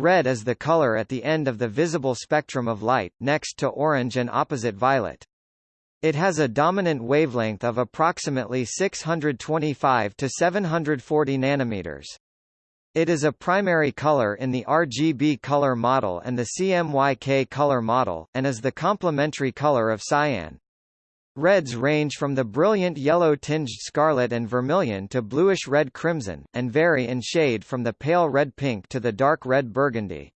Red is the color at the end of the visible spectrum of light, next to orange and opposite violet. It has a dominant wavelength of approximately 625 to 740 nanometers. It is a primary color in the RGB color model and the CMYK color model, and is the complementary color of cyan. Reds range from the brilliant yellow-tinged scarlet and vermilion to bluish-red crimson, and vary in shade from the pale red-pink to the dark red burgundy.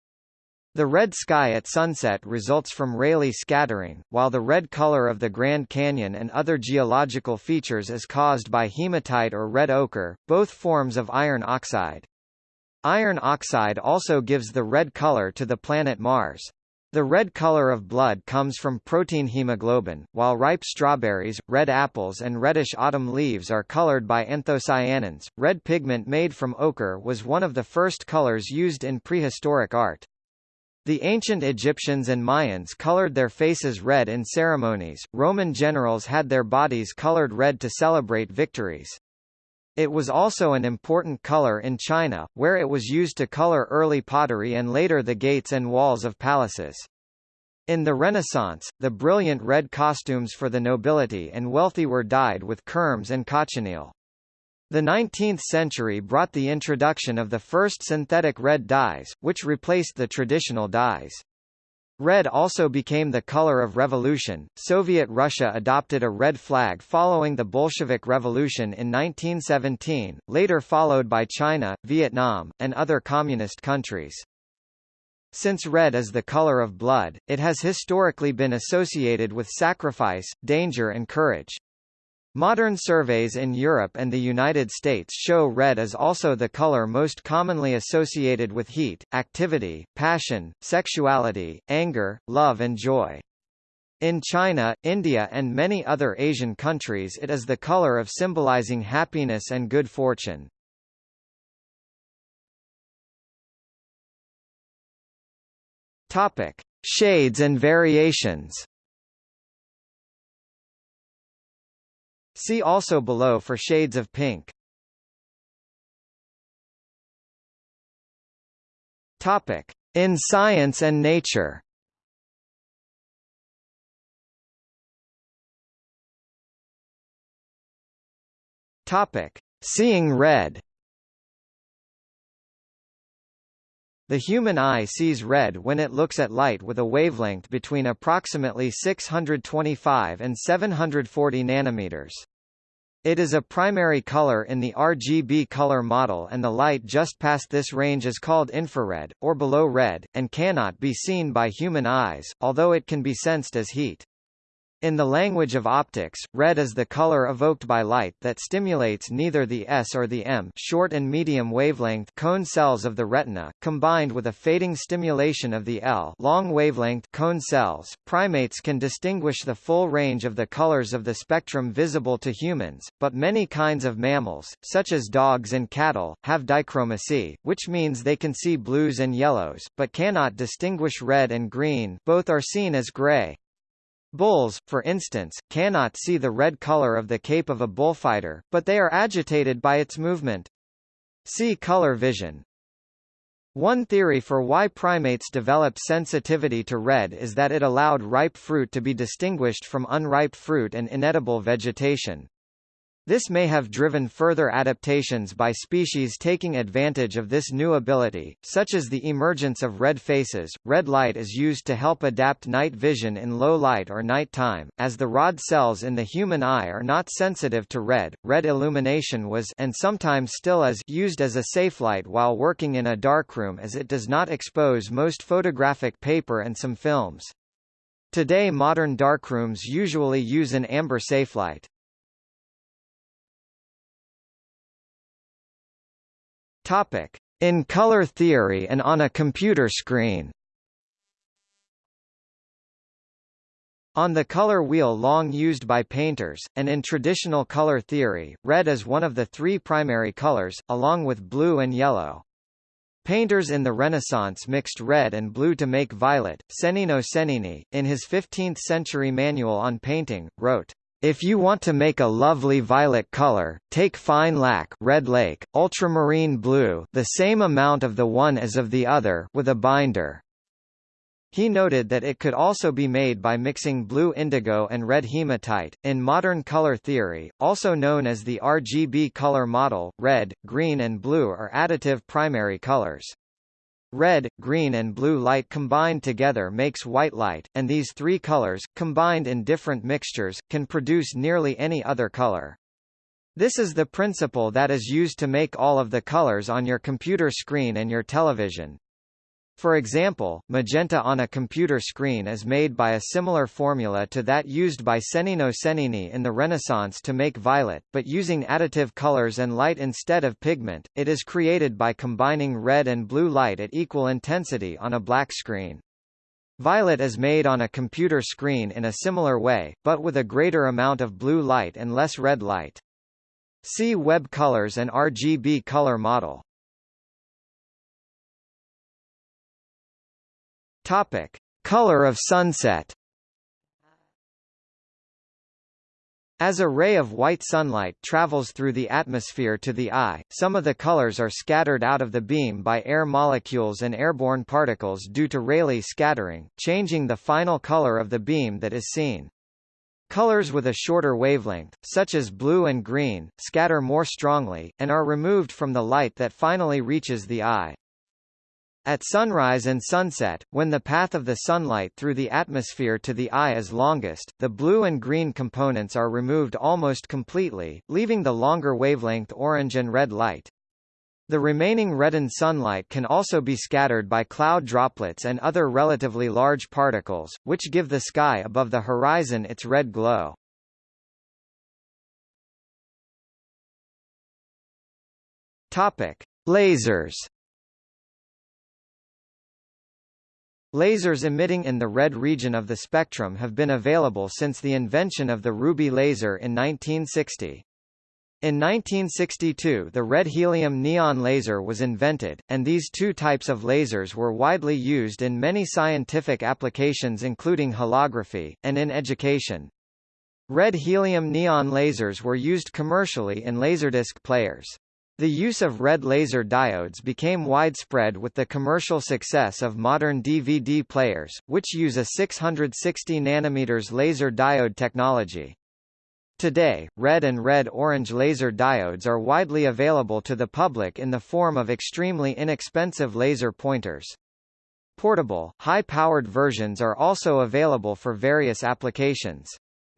The red sky at sunset results from Rayleigh scattering, while the red color of the Grand Canyon and other geological features is caused by hematite or red ochre, both forms of iron oxide. Iron oxide also gives the red color to the planet Mars. The red color of blood comes from protein hemoglobin, while ripe strawberries, red apples and reddish autumn leaves are colored by anthocyanins. Red pigment made from ochre was one of the first colors used in prehistoric art. The ancient Egyptians and Mayans colored their faces red in ceremonies, Roman generals had their bodies colored red to celebrate victories. It was also an important color in China, where it was used to color early pottery and later the gates and walls of palaces. In the Renaissance, the brilliant red costumes for the nobility and wealthy were dyed with kermes and cochineal. The 19th century brought the introduction of the first synthetic red dyes, which replaced the traditional dyes. Red also became the color of revolution. Soviet Russia adopted a red flag following the Bolshevik Revolution in 1917, later followed by China, Vietnam, and other communist countries. Since red is the color of blood, it has historically been associated with sacrifice, danger and courage. Modern surveys in Europe and the United States show red as also the color most commonly associated with heat, activity, passion, sexuality, anger, love and joy. In China, India and many other Asian countries it is the color of symbolizing happiness and good fortune. Shades and variations. See also below for shades of pink. Topic: In science and nature. Topic: Seeing red. The human eye sees red when it looks at light with a wavelength between approximately 625 and 740 nanometers. It is a primary color in the RGB color model and the light just past this range is called infrared, or below red, and cannot be seen by human eyes, although it can be sensed as heat. In the language of optics, red is the color evoked by light that stimulates neither the S or the M short and medium wavelength cone cells of the retina, combined with a fading stimulation of the L long wavelength cone cells. Primates can distinguish the full range of the colors of the spectrum visible to humans, but many kinds of mammals, such as dogs and cattle, have dichromacy, which means they can see blues and yellows, but cannot distinguish red and green both are seen as gray. Bulls, for instance, cannot see the red color of the cape of a bullfighter, but they are agitated by its movement. See color vision. One theory for why primates developed sensitivity to red is that it allowed ripe fruit to be distinguished from unripe fruit and inedible vegetation. This may have driven further adaptations by species taking advantage of this new ability, such as the emergence of red faces. Red light is used to help adapt night vision in low light or night time, as the rod cells in the human eye are not sensitive to red. Red illumination was and sometimes still is used as a safe light while working in a darkroom as it does not expose most photographic paper and some films. Today modern darkrooms usually use an amber safelight. Topic: In color theory and on a computer screen. On the color wheel long used by painters, and in traditional color theory, red is one of the three primary colors, along with blue and yellow. Painters in the Renaissance mixed red and blue to make violet. Cennino Cennini, in his 15th-century manual on painting, wrote, If you want to make a lovely violet color, take fine lac red lake, ultramarine blue the same amount of the one as of the other with a binder. He noted that it could also be made by mixing blue indigo and red hematite. In modern color theory, also known as the RGB color model, red, green and blue are additive primary colors. Red, green and blue light combined together makes white light, and these three colors, combined in different mixtures, can produce nearly any other color. This is the principle that is used to make all of the colors on your computer screen and your television. For example, magenta on a computer screen is made by a similar formula to that used by Cennino Cennini in the Renaissance to make violet, but using additive colors and light instead of pigment. It is created by combining red and blue light at equal intensity on a black screen. Violet is made on a computer screen in a similar way, but with a greater amount of blue light and less red light. See Web colors and RGB color model. Topic: Color of sunset. As a ray of white sunlight travels through the atmosphere to the eye, some of the colors are scattered out of the beam by air molecules and airborne particles due to Rayleigh scattering, changing the final color of the beam that is seen. Colors with a shorter wavelength, such as blue and green, scatter more strongly, and are removed from the light that finally reaches the eye. At sunrise and sunset, when the path of the sunlight through the atmosphere to the eye is longest, the blue and green components are removed almost completely, leaving the longer wavelength orange and red light. The remaining reddened sunlight can also be scattered by cloud droplets and other relatively large particles, which give the sky above the horizon its red glow. Topic: Lasers Lasers emitting in the red region of the spectrum have been available since the invention of the ruby laser in 1960. In 1962 the red helium neon laser was invented, and these two types of lasers were widely used in many scientific applications including holography, and in education. Red helium neon lasers were used commercially in Laserdisc players. The use of red laser diodes became widespread with the commercial success of modern DVD players, which use a 660 nanometers laser diode technology. Today, red and red-orange laser diodes are widely available to the public in the form of extremely inexpensive laser pointers. Portable, high-powered versions are also available for various applications.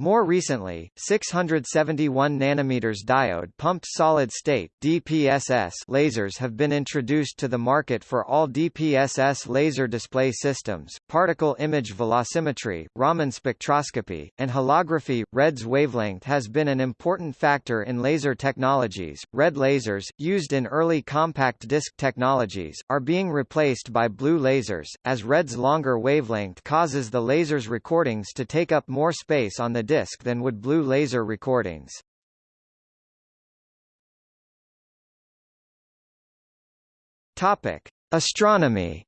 More recently, 671 nanometers diode pumped solid-state (DPSS) lasers have been introduced to the market for all DPSS laser display systems. Particle image velocimetry, Raman spectroscopy, and holography. Red's wavelength has been an important factor in laser technologies. Red lasers, used in early compact disc technologies, are being replaced by blue lasers, as red's longer wavelength causes the laser's recordings to take up more space on the disc than would blue laser recordings. Topic: Astronomy.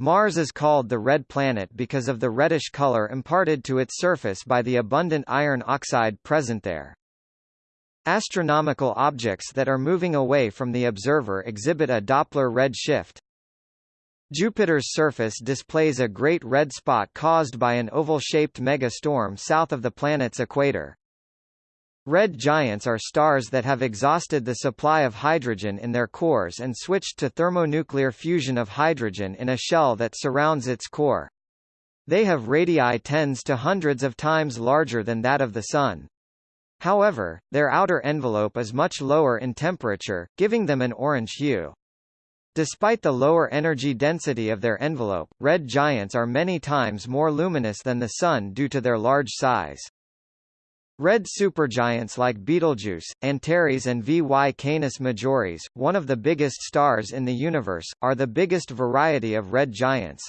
Mars is called the red planet because of the reddish color imparted to its surface by the abundant iron oxide present there. Astronomical objects that are moving away from the observer exhibit a Doppler red shift. Jupiter's surface displays a great red spot caused by an oval-shaped megastorm south of the planet's equator. Red giants are stars that have exhausted the supply of hydrogen in their cores and switched to thermonuclear fusion of hydrogen in a shell that surrounds its core. They have radii tens to hundreds of times larger than that of the Sun. However, their outer envelope is much lower in temperature, giving them an orange hue. Despite the lower energy density of their envelope, red giants are many times more luminous than the Sun due to their large size. Red supergiants like Betelgeuse, Antares and VY Canis Majoris, one of the biggest stars in the universe, are the biggest variety of red giants.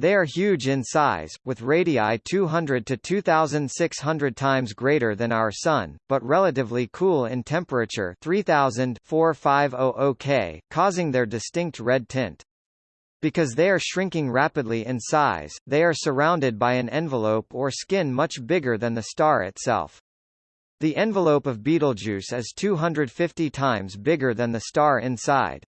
They are huge in size, with radii 200 to 2,600 times greater than our Sun, but relatively cool in temperature 3000 4500 K, causing their distinct red tint. Because they are shrinking rapidly in size, they are surrounded by an envelope or skin much bigger than the star itself. The envelope of Betelgeuse is 250 times bigger than the star inside.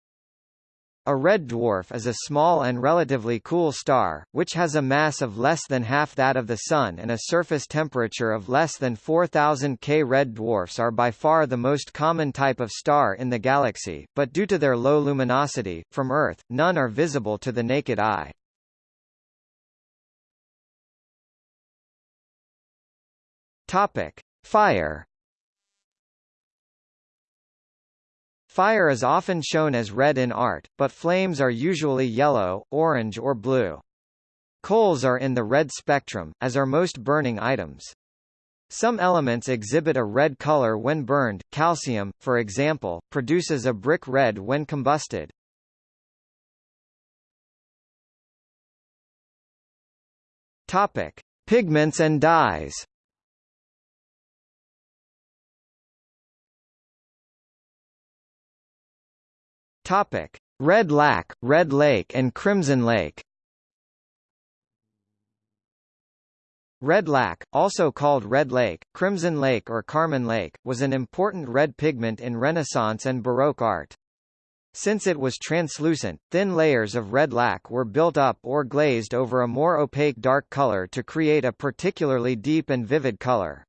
A red dwarf is a small and relatively cool star, which has a mass of less than half that of the Sun and a surface temperature of less than 4000 K. Red dwarfs are by far the most common type of star in the galaxy, but due to their low luminosity, from Earth, none are visible to the naked eye. Fire Fire is often shown as red in art, but flames are usually yellow, orange or blue. Coals are in the red spectrum, as are most burning items. Some elements exhibit a red color when burned. Calcium, for example, produces a brick red when combusted. Topic: Pigments and dyes. Topic: Red Lac, Red Lake and Crimson Lake. Red lac, also called Red Lake, Crimson Lake or Carmine Lake, was an important red pigment in Renaissance and Baroque art. Since it was translucent, thin layers of red lac were built up or glazed over a more opaque dark color to create a particularly deep and vivid color.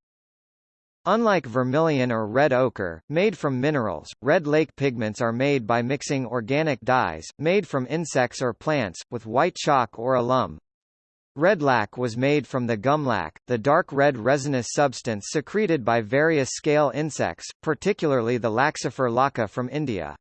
Unlike vermilion or red ochre, made from minerals, red lake pigments are made by mixing organic dyes, made from insects or plants, with white chalk or alum. Red lac was made from the gum lac, the dark red resinous substance secreted by various scale insects, particularly the Laccifer lacca from India.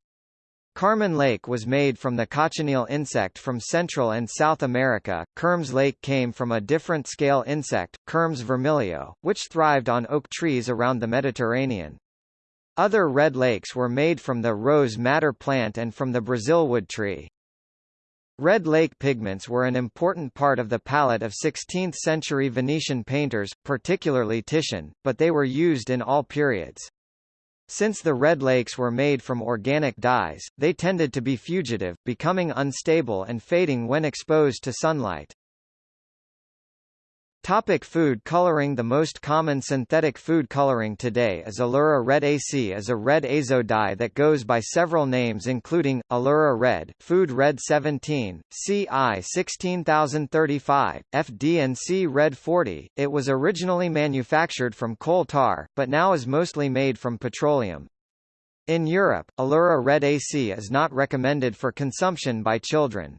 Carmine Lake was made from the cochineal insect from Central and South America. Kermes Lake came from a different scale insect, Kermes vermilio, which thrived on oak trees around the Mediterranean. Other red lakes were made from the rose madder plant and from the Brazilwood tree. Red lake pigments were an important part of the palette of 16th-century Venetian painters, particularly Titian, but they were used in all periods. Since the red lakes were made from organic dyes, they tended to be fugitive, becoming unstable and fading when exposed to sunlight. Topic food coloring The most common synthetic food coloring today is Allura Red AC is a red azo dye that goes by several names including, Allura Red, Food Red 17, CI 16035, FD&C Red 40. It was originally manufactured from coal tar, but now is mostly made from petroleum. In Europe, Allura Red AC is not recommended for consumption by children.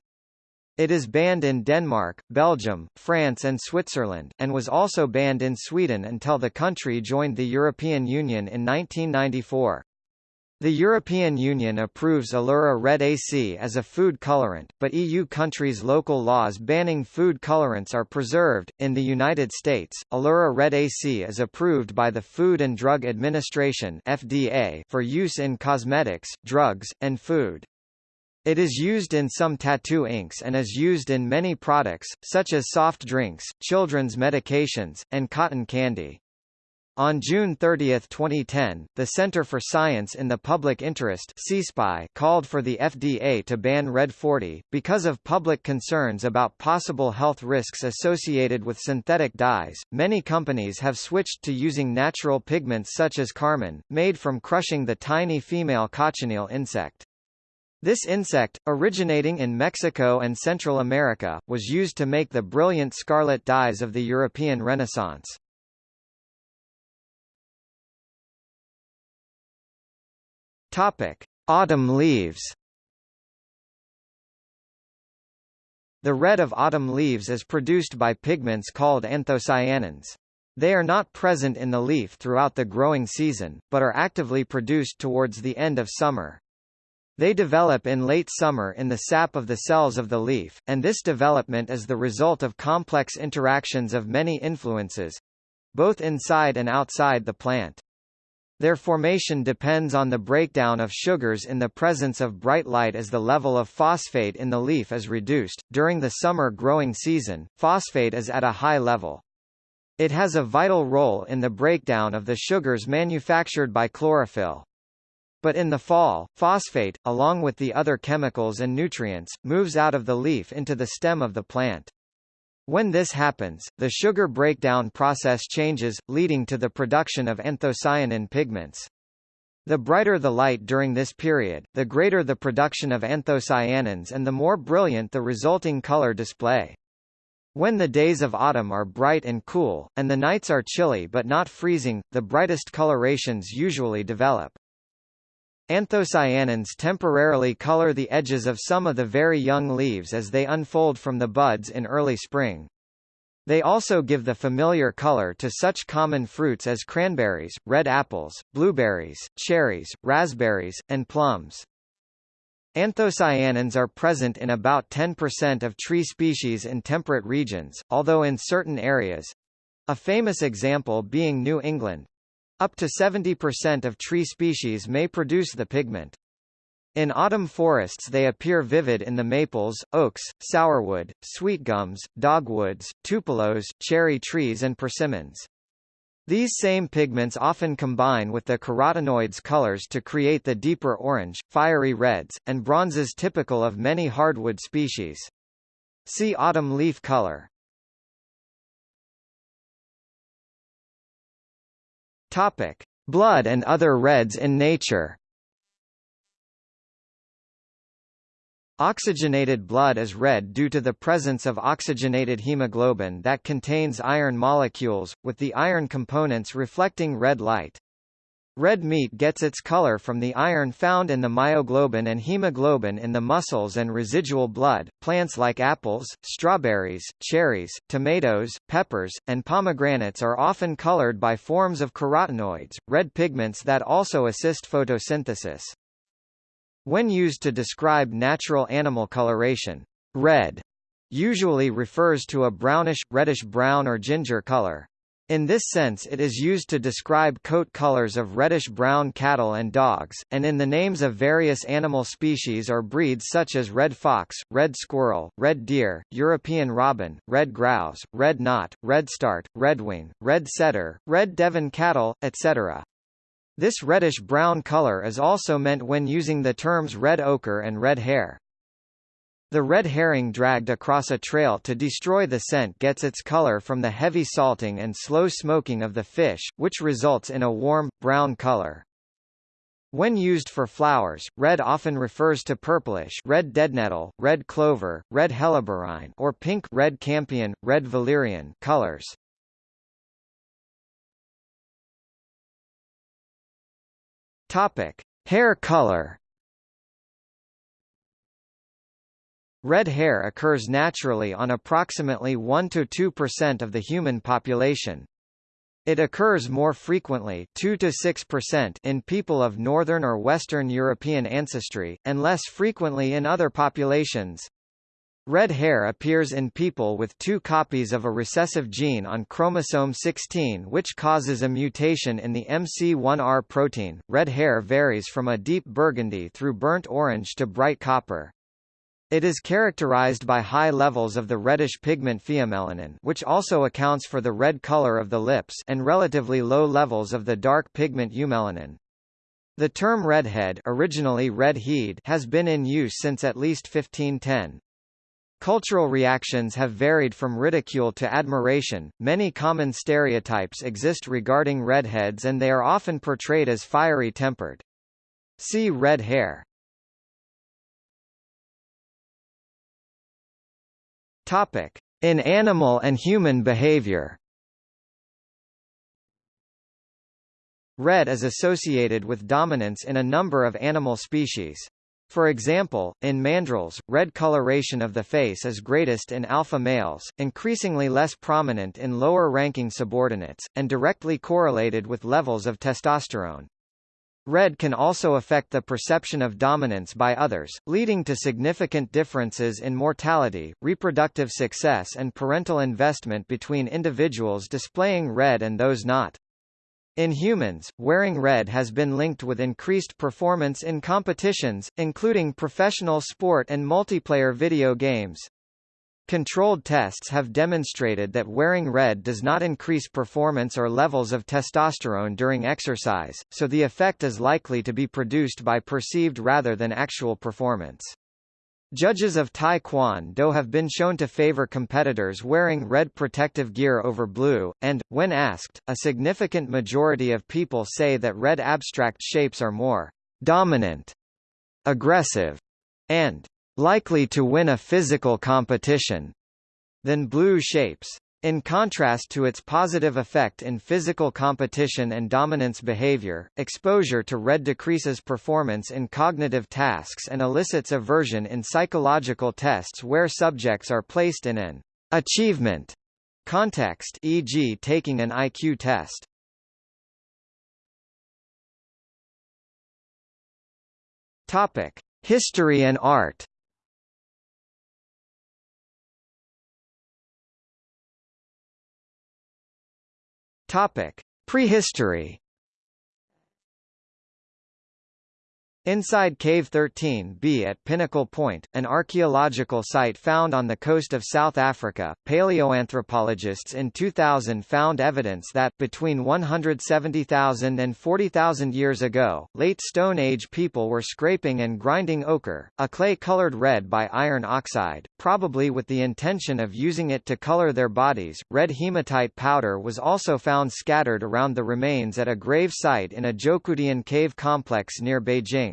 It is banned in Denmark, Belgium, France and Switzerland, and was also banned in Sweden until the country joined the European Union in 1994. The European Union approves Allura Red AC as a food colorant, but EU countries' local laws banning food colorants are preserved. In the United States, Allura Red AC is approved by the Food and Drug Administration (FDA) for use in cosmetics, drugs, and food. It is used in some tattoo inks and is used in many products, such as soft drinks, children's medications, and cotton candy. On June 30, 2010, the Center for Science in the Public Interest CSPI called for the FDA to ban Red 40, because of public concerns about possible health risks associated with synthetic dyes. Many companies have switched to using natural pigments such as carmine, made from crushing the tiny female cochineal insect. This insect, originating in Mexico and Central America, was used to make the brilliant scarlet dyes of the European Renaissance. Topic: Autumn leaves. The red of autumn leaves is produced by pigments called anthocyanins. They are not present in the leaf throughout the growing season, but are actively produced towards the end of summer. They develop in late summer in the sap of the cells of the leaf, and this development is the result of complex interactions of many influences—both inside and outside the plant. Their formation depends on the breakdown of sugars in the presence of bright light as the level of phosphate in the leaf is reduced. During the summer growing season, phosphate is at a high level. It has a vital role in the breakdown of the sugars manufactured by chlorophyll. But in the fall, phosphate, along with the other chemicals and nutrients, moves out of the leaf into the stem of the plant. When this happens, the sugar breakdown process changes, leading to the production of anthocyanin pigments. The brighter the light during this period, the greater the production of anthocyanins and the more brilliant the resulting color display. When the days of autumn are bright and cool, and the nights are chilly but not freezing, the brightest colorations usually develop. Anthocyanins temporarily color the edges of some of the very young leaves as they unfold from the buds in early spring. They also give the familiar color to such common fruits as cranberries, red apples, blueberries, cherries, raspberries, and plums. Anthocyanins are present in about 10% of tree species in temperate regions, although in certain areas—a famous example being New England, up to 70% of tree species may produce the pigment. In autumn forests they appear vivid in the maples, oaks, sourwood, sweetgums, dogwoods, tupelos, cherry trees and persimmons. These same pigments often combine with the carotenoids colors to create the deeper orange, fiery reds, and bronzes typical of many hardwood species. See autumn leaf color. Topic: Blood and other reds in nature. Oxygenated blood is red due to the presence of oxygenated hemoglobin that contains iron molecules, with the iron components reflecting red light. Red meat gets its color from the iron found in the myoglobin and hemoglobin in the muscles and residual blood. Plants like apples, strawberries, cherries, tomatoes, peppers, and pomegranates are often colored by forms of carotenoids, red pigments that also assist photosynthesis. When used to describe natural animal coloration, red usually refers to a brownish, reddish-brown or ginger color. In this sense it is used to describe coat colors of reddish-brown cattle and dogs, and in the names of various animal species or breeds such as red fox, red squirrel, red deer, European robin, red grouse, red knot, red start, redwing, red setter, red Devon cattle, etc. This reddish-brown color is also meant when using the terms red ochre and red hare. The red herring dragged across a trail to destroy the scent gets its color from the heavy salting and slow smoking of the fish, which results in a warm, brown color. When used for flowers, red often refers to purplish red deadnettle, red clover, red helleborine or pink red campion, red valerian colors. Topic: Hair color Red hair occurs naturally on approximately 1–2% of the human population. It occurs more frequently 2 to 6% in people of Northern or Western European ancestry, and less frequently in other populations. Red hair appears in people with two copies of a recessive gene on chromosome 16 which causes a mutation in the MC1R protein. Red hair varies from a deep burgundy through burnt orange to bright copper. It is characterized by high levels of the reddish pigment pheomelanin which also accounts for the red color of the lips and relatively low levels of the dark pigment eumelanin. The term redhead originally red-head has been in use since at least 1510. Cultural reactions have varied from ridicule to admiration. Many common stereotypes exist regarding redheads and they are often portrayed as fiery tempered. See red hair. Topic: In animal and human behavior. Red is associated with dominance in a number of animal species. For example, in mandrills, red coloration of the face is greatest in alpha males, increasingly less prominent in lower-ranking subordinates, and directly correlated with levels of testosterone. Red can also affect the perception of dominance by others, leading to significant differences in mortality, reproductive success and parental investment between individuals displaying red and those not. In humans, wearing red has been linked with increased performance in competitions, including professional sport and multiplayer video games. Controlled tests have demonstrated that wearing red does not increase performance or levels of testosterone during exercise, so the effect is likely to be produced by perceived rather than actual performance. Judges of Taekwondo have been shown to favor competitors wearing red protective gear over blue, and, when asked, a significant majority of people say that red abstract shapes are more dominant, aggressive, and likely to win a physical competition than blue shapes. In contrast to its positive effect in physical competition and dominance behavior, exposure to red decreases performance in cognitive tasks and elicits aversion in psychological tests where subjects are placed in an achievement context e.g. taking an IQ test. Topic: History and art Topic: Prehistory Inside Cave 13B at Pinnacle Point, an archaeological site found on the coast of South Africa, paleoanthropologists in 2000 found evidence that, between 170,000 and 40,000 years ago, late Stone Age people were scraping and grinding ochre, a clay colored red by iron oxide, probably with the intention of using it to color their bodies. Red hematite powder was also found scattered around the remains at a grave site in a Zhoukoudian cave complex near Beijing.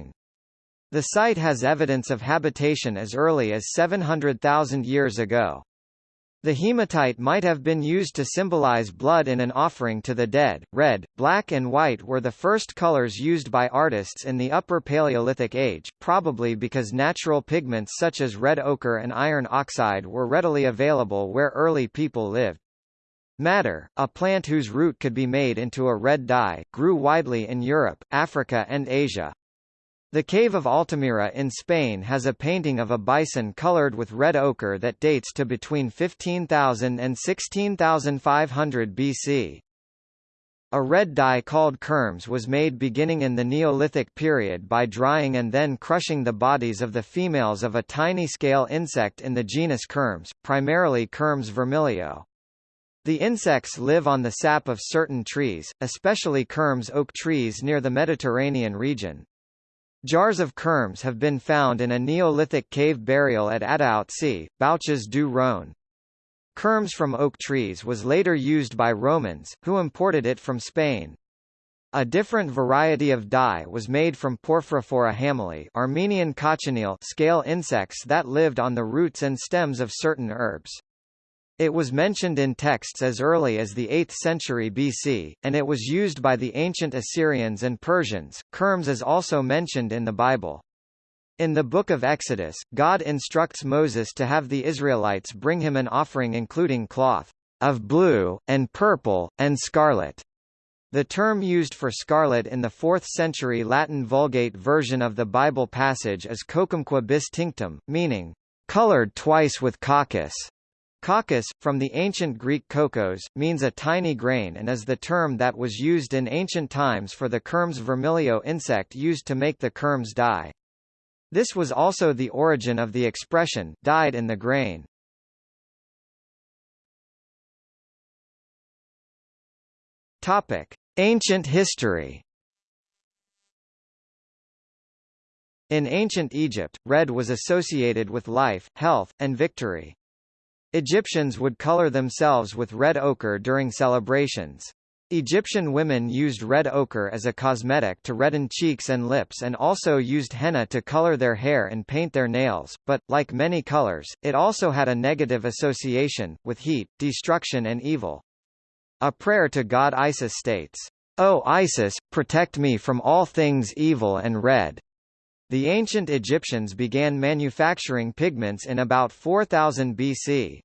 The site has evidence of habitation as early as 700,000 years ago. The hematite might have been used to symbolize blood in an offering to the dead. Red, black and white were the first colors used by artists in the Upper Paleolithic Age, probably because natural pigments such as red ochre and iron oxide were readily available where early people lived. Madder, a plant whose root could be made into a red dye, grew widely in Europe, Africa and Asia. The cave of Altamira in Spain has a painting of a bison colored with red ochre that dates to between 15,000 and 16,500 BC. A red dye called kermes was made beginning in the Neolithic period by drying and then crushing the bodies of the females of a tiny scale insect in the genus Kermes, primarily Kermes vermilio. The insects live on the sap of certain trees, especially Kermes oak trees near the Mediterranean region. Jars of kerms have been found in a Neolithic cave burial at Adaouste, Bouches du Rhône. Kerms from oak trees was later used by Romans, who imported it from Spain. A different variety of dye was made from Porphyrophora hameli Armenian cochineal scale insects that lived on the roots and stems of certain herbs. It was mentioned in texts as early as the 8th century BC, and it was used by the ancient Assyrians and Persians. Kermes is also mentioned in the Bible. In the Book of Exodus, God instructs Moses to have the Israelites bring him an offering including cloth of blue, and purple, and scarlet. The term used for scarlet in the 4th century Latin Vulgate version of the Bible passage is coccumque bis tinctum, meaning, colored twice with coccus. Coccus, from the ancient Greek kokkos, means a tiny grain and is the term that was used in ancient times for the Kermes vermilio insect used to make the Kermes dye. This was also the origin of the expression, dyed in the grain. Topic. Ancient history In ancient Egypt, red was associated with life, health, and victory. Egyptians would color themselves with red ochre during celebrations. Egyptian women used red ochre as a cosmetic to redden cheeks and lips and also used henna to color their hair and paint their nails, but, like many colors, it also had a negative association, with heat, destruction and evil. A prayer to god Isis states, O Isis, protect me from all things evil and red. The ancient Egyptians began manufacturing pigments in about 4000 BC.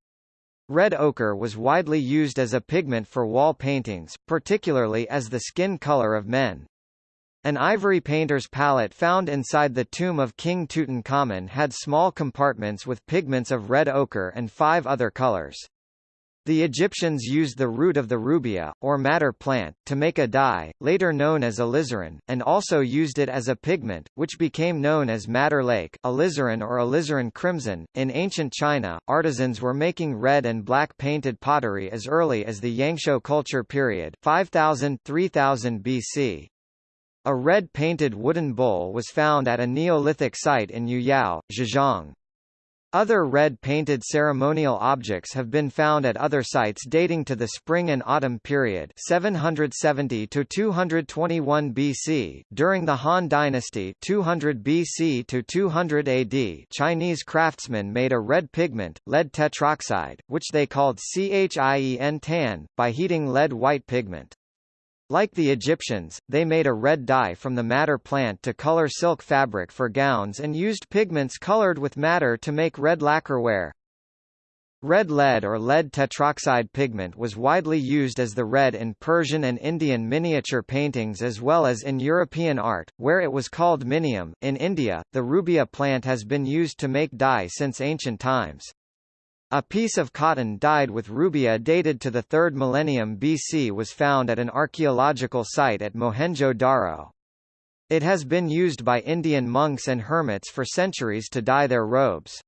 Red ochre was widely used as a pigment for wall paintings, particularly as the skin color of men. An ivory painter's palette found inside the tomb of King Tutankhamun had small compartments with pigments of red ochre and five other colors. The Egyptians used the root of the rubia, or madder plant, to make a dye, later known as alizarin, and also used it as a pigment, which became known as madder lake alizarin or alizarin crimson. In ancient China, artisans were making red and black painted pottery as early as the Yangshao culture period 5000–3000 BC. A red painted wooden bowl was found at a Neolithic site in Yuyao, Zhejiang. Other red painted ceremonial objects have been found at other sites dating to the Spring and Autumn period 770 to 221 BC. During the Han Dynasty 200 BC to 200 AD Chinese craftsmen made a red pigment, lead tetroxide, which they called Chien tan, by heating lead white pigment. Like the Egyptians, they made a red dye from the madder plant to color silk fabric for gowns and used pigments colored with madder to make red lacquerware. Red lead or lead tetroxide pigment was widely used as the red in Persian and Indian miniature paintings as well as in European art, where it was called minium. In India, the rubia plant has been used to make dye since ancient times. A piece of cotton dyed with rubia dated to the 3rd millennium BC was found at an archaeological site at Mohenjo-Daro. It has been used by Indian monks and hermits for centuries to dye their robes.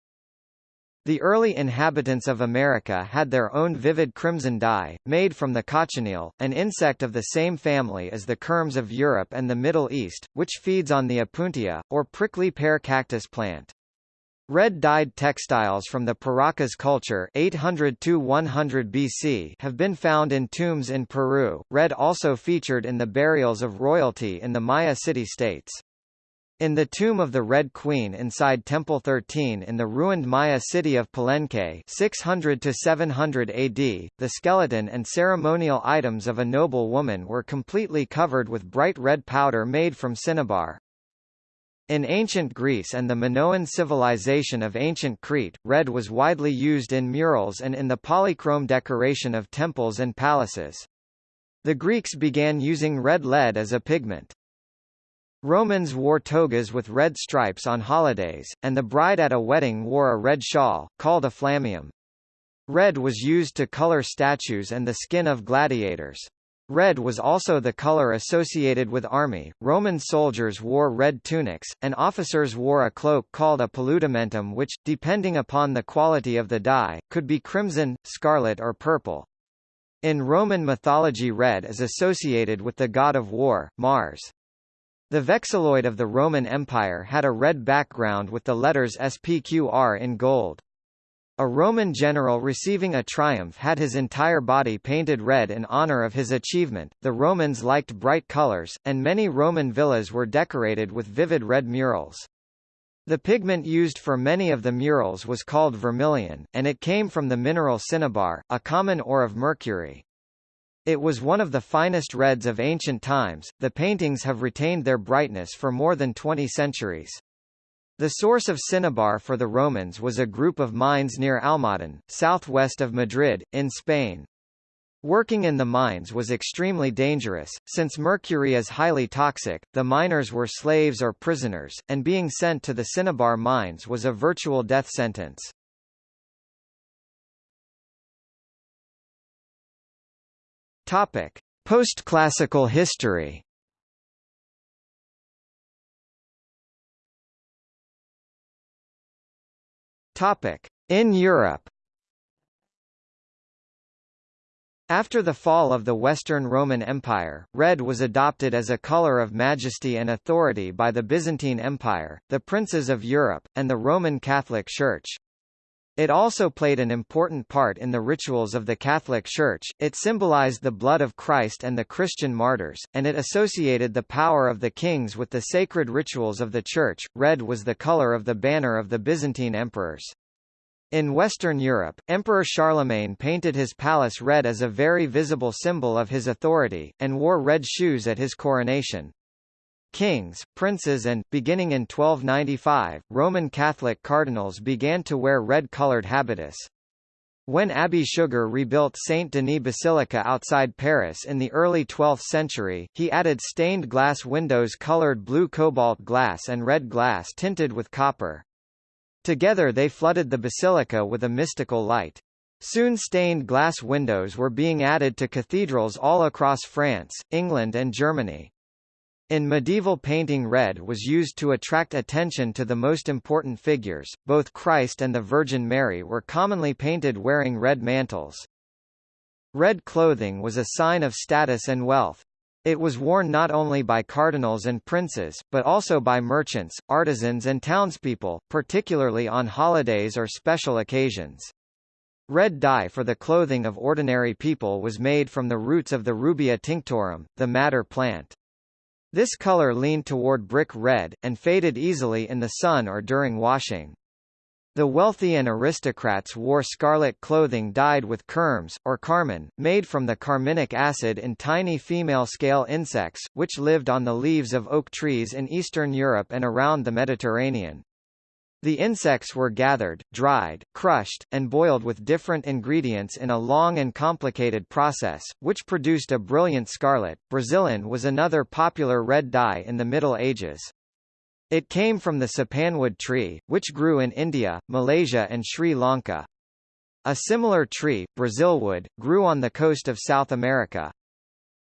The early inhabitants of America had their own vivid crimson dye, made from the cochineal, an insect of the same family as the kermes of Europe and the Middle East, which feeds on the opuntia, or prickly pear cactus plant. Red-dyed textiles from the Paracas culture 800 to 100 BC have been found in tombs in Peru. Red also featured in the burials of royalty in the Maya city-states. In the tomb of the Red Queen inside Temple 13 in the ruined Maya city of Palenque 600 to 700 AD, the skeleton and ceremonial items of a noble woman were completely covered with bright red powder made from cinnabar. In ancient Greece and the Minoan civilization of ancient Crete, red was widely used in murals and in the polychrome decoration of temples and palaces. The Greeks began using red lead as a pigment. Romans wore togas with red stripes on holidays, and the bride at a wedding wore a red shawl, called a flammeum. Red was used to color statues and the skin of gladiators. Red was also the color associated with army. Roman soldiers wore red tunics, and officers wore a cloak called a paludamentum which, depending upon the quality of the dye, could be crimson, scarlet or purple. In Roman mythology red is associated with the god of war, Mars. The vexilloid of the Roman Empire had a red background with the letters SPQR in gold. A Roman general receiving a triumph had his entire body painted red in honor of his achievement. The Romans liked bright colors, and many Roman villas were decorated with vivid red murals. The pigment used for many of the murals was called vermilion, and it came from the mineral cinnabar, a common ore of mercury. It was one of the finest reds of ancient times. The paintings have retained their brightness for more than 20 centuries. The source of cinnabar for the Romans was a group of mines near Almadén, southwest of Madrid, in Spain. Working in the mines was extremely dangerous, since mercury is highly toxic, the miners were slaves or prisoners, and being sent to the cinnabar mines was a virtual death sentence. Topic. Post-classical history Topic. In Europe After the fall of the Western Roman Empire, red was adopted as a color of majesty and authority by the Byzantine Empire, the princes of Europe, and the Roman Catholic Church. It also played an important part in the rituals of the Catholic Church, it symbolized the blood of Christ and the Christian martyrs, and it associated the power of the kings with the sacred rituals of the Church. Red was the color of the banner of the Byzantine emperors. In Western Europe, Emperor Charlemagne painted his palace red as a very visible symbol of his authority, and wore red shoes at his coronation. Kings, princes and, beginning in 1295, Roman Catholic cardinals began to wear red-colored habitus. When Abbé Suger rebuilt Saint Denis Basilica outside Paris in the early 12th century, he added stained glass windows colored blue cobalt glass and red glass tinted with copper. Together they flooded the basilica with a mystical light. Soon stained glass windows were being added to cathedrals all across France, England and Germany. In medieval painting red was used to attract attention to the most important figures, both Christ and the Virgin Mary were commonly painted wearing red mantles. Red clothing was a sign of status and wealth. It was worn not only by cardinals and princes, but also by merchants, artisans and townspeople, particularly on holidays or special occasions. Red dye for the clothing of ordinary people was made from the roots of the Rubia tinctorum, the madder plant. This color leaned toward brick red, and faded easily in the sun or during washing. The wealthy and aristocrats wore scarlet clothing dyed with kermes, or carmine, made from the carminic acid in tiny female scale insects, which lived on the leaves of oak trees in Eastern Europe and around the Mediterranean. The insects were gathered, dried, crushed, and boiled with different ingredients in a long and complicated process, which produced a brilliant scarlet. Brazilin was another popular red dye in the Middle Ages. It came from the sapanwood tree, which grew in India, Malaysia and Sri Lanka. A similar tree, Brazilwood, grew on the coast of South America.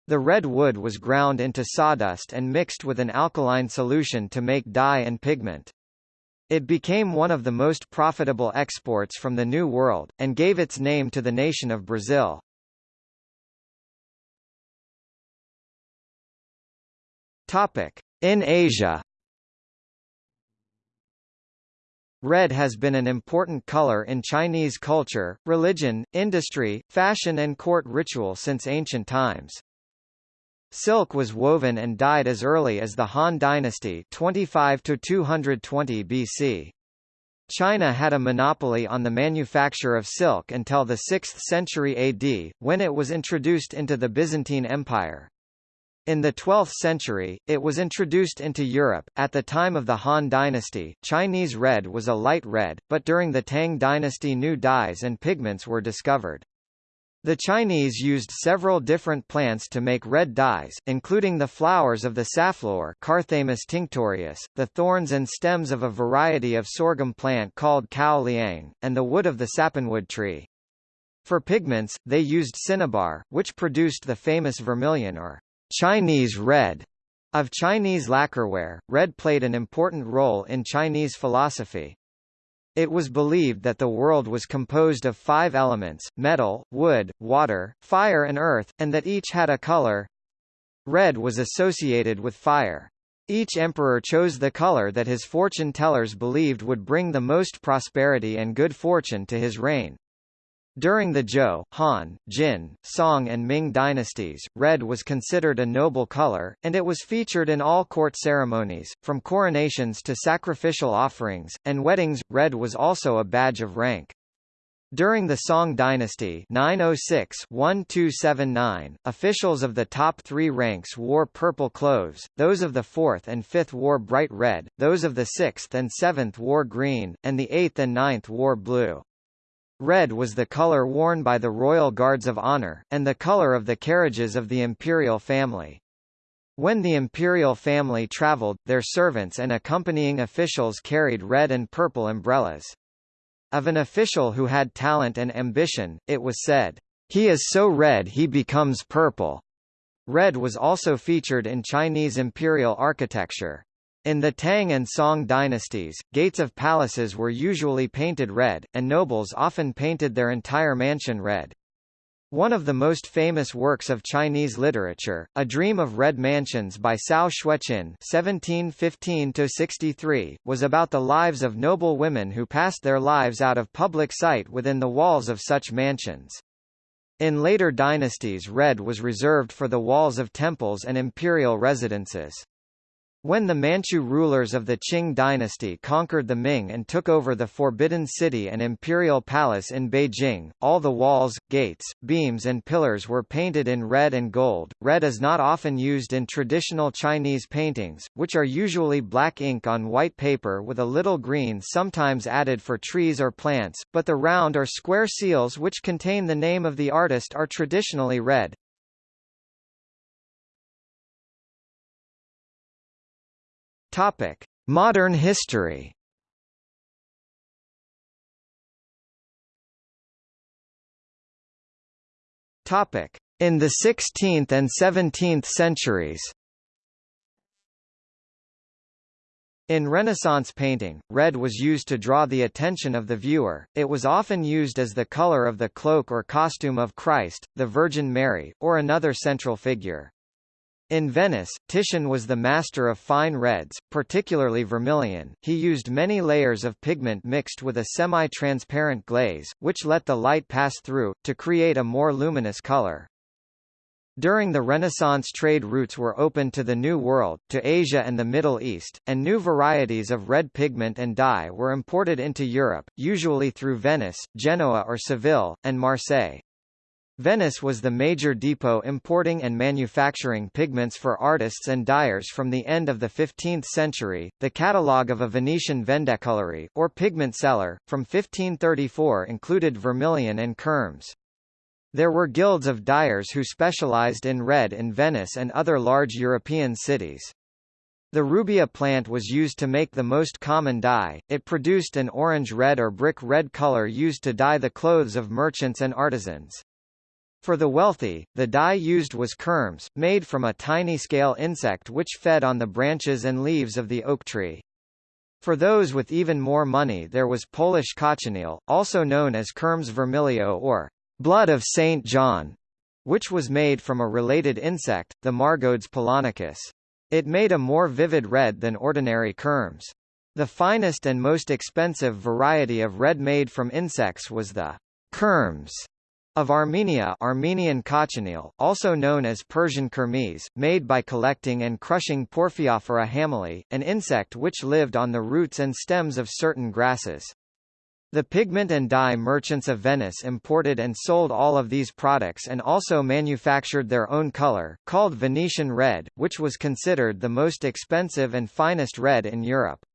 The red wood was ground into sawdust and mixed with an alkaline solution to make dye and pigment. It became one of the most profitable exports from the New World, and gave its name to the nation of Brazil. In Asia Red has been an important color in Chinese culture, religion, industry, fashion and court ritual since ancient times. Silk was woven and dyed as early as the Han Dynasty 25 to 220 BC. China had a monopoly on the manufacture of silk until the 6th century AD, when it was introduced into the Byzantine Empire. In the 12th century, it was introduced into Europe. At the time of the Han dynasty, Chinese red was a light red, but during the Tang dynasty new dyes and pigments were discovered. The Chinese used several different plants to make red dyes, including the flowers of the safflower Carthamus tinctorius, the thorns and stems of a variety of sorghum plant called cao liang, and the wood of the sapanwood tree. For pigments, they used cinnabar, which produced the famous vermilion or Chinese red of Chinese lacquerware, red played an important role in Chinese philosophy. It was believed that the world was composed of five elements, metal, wood, water, fire and earth, and that each had a color. Red was associated with fire. Each emperor chose the color that his fortune tellers believed would bring the most prosperity and good fortune to his reign. During the Zhou, Han, Jin, Song and Ming dynasties, red was considered a noble color, and it was featured in all court ceremonies, from coronations to sacrificial offerings, and weddings. Red was also a badge of rank. During the Song dynasty 906-1279, officials of the top three ranks wore purple clothes, those of the fourth and fifth wore bright red, those of the sixth and seventh wore green, and the eighth and ninth wore blue. Red was the color worn by the royal guards of honor, and the color of the carriages of the imperial family. When the imperial family traveled, their servants and accompanying officials carried red and purple umbrellas. Of an official who had talent and ambition, it was said, "He is so red he becomes purple." Red was also featured in Chinese imperial architecture. In the Tang and Song dynasties, gates of palaces were usually painted red, and nobles often painted their entire mansion red. One of the most famous works of Chinese literature, A Dream of Red Mansions by Cao Xueqin (1715–63), was about the lives of noble women who passed their lives out of public sight within the walls of such mansions. In later dynasties red was reserved for the walls of temples and imperial residences. When the Manchu rulers of the Qing dynasty conquered the Ming and took over the Forbidden City and Imperial Palace in Beijing, all the walls, gates, beams and pillars were painted in red and gold. Red is not often used in traditional Chinese paintings, which are usually black ink on white paper with a little green sometimes added for trees or plants, but the round or square seals which contain the name of the artist are traditionally red. Topic: Modern history. Topic. In the 16th and 17th centuries In Renaissance painting, red was used to draw the attention of the viewer, it was often used as the color of the cloak or costume of Christ, the Virgin Mary, or another central figure. In Venice, Titian was the master of fine reds, particularly vermilion. He used many layers of pigment mixed with a semi-transparent glaze, which let the light pass through, to create a more luminous color. During the Renaissance trade routes were opened to the New World, to Asia and the Middle East, and new varieties of red pigment and dye were imported into Europe, usually through Venice, Genoa or Seville, and Marseille. Venice was the major depot importing and manufacturing pigments for artists and dyers from the end of the 15th century. The catalogue of a Venetian vendecolori, or pigment seller, from 1534 included vermilion and kermes. There were guilds of dyers who specialized in red in Venice and other large European cities. The rubia plant was used to make the most common dye, it produced an orange-red or brick-red color used to dye the clothes of merchants and artisans. For the wealthy, the dye used was kermes, made from a tiny scale insect which fed on the branches and leaves of the oak tree. For those with even more money there was Polish cochineal, also known as kermes vermilio or blood of St. John, which was made from a related insect, the Margarodes polonicus. It made a more vivid red than ordinary kermes. The finest and most expensive variety of red made from insects was the kermes of Armenia Armenian cochineal, also known as Persian kermes, made by collecting and crushing Porphyrophora hameli, an insect which lived on the roots and stems of certain grasses. The pigment and dye merchants of Venice imported and sold all of these products and also manufactured their own color, called Venetian red, which was considered the most expensive and finest red in Europe.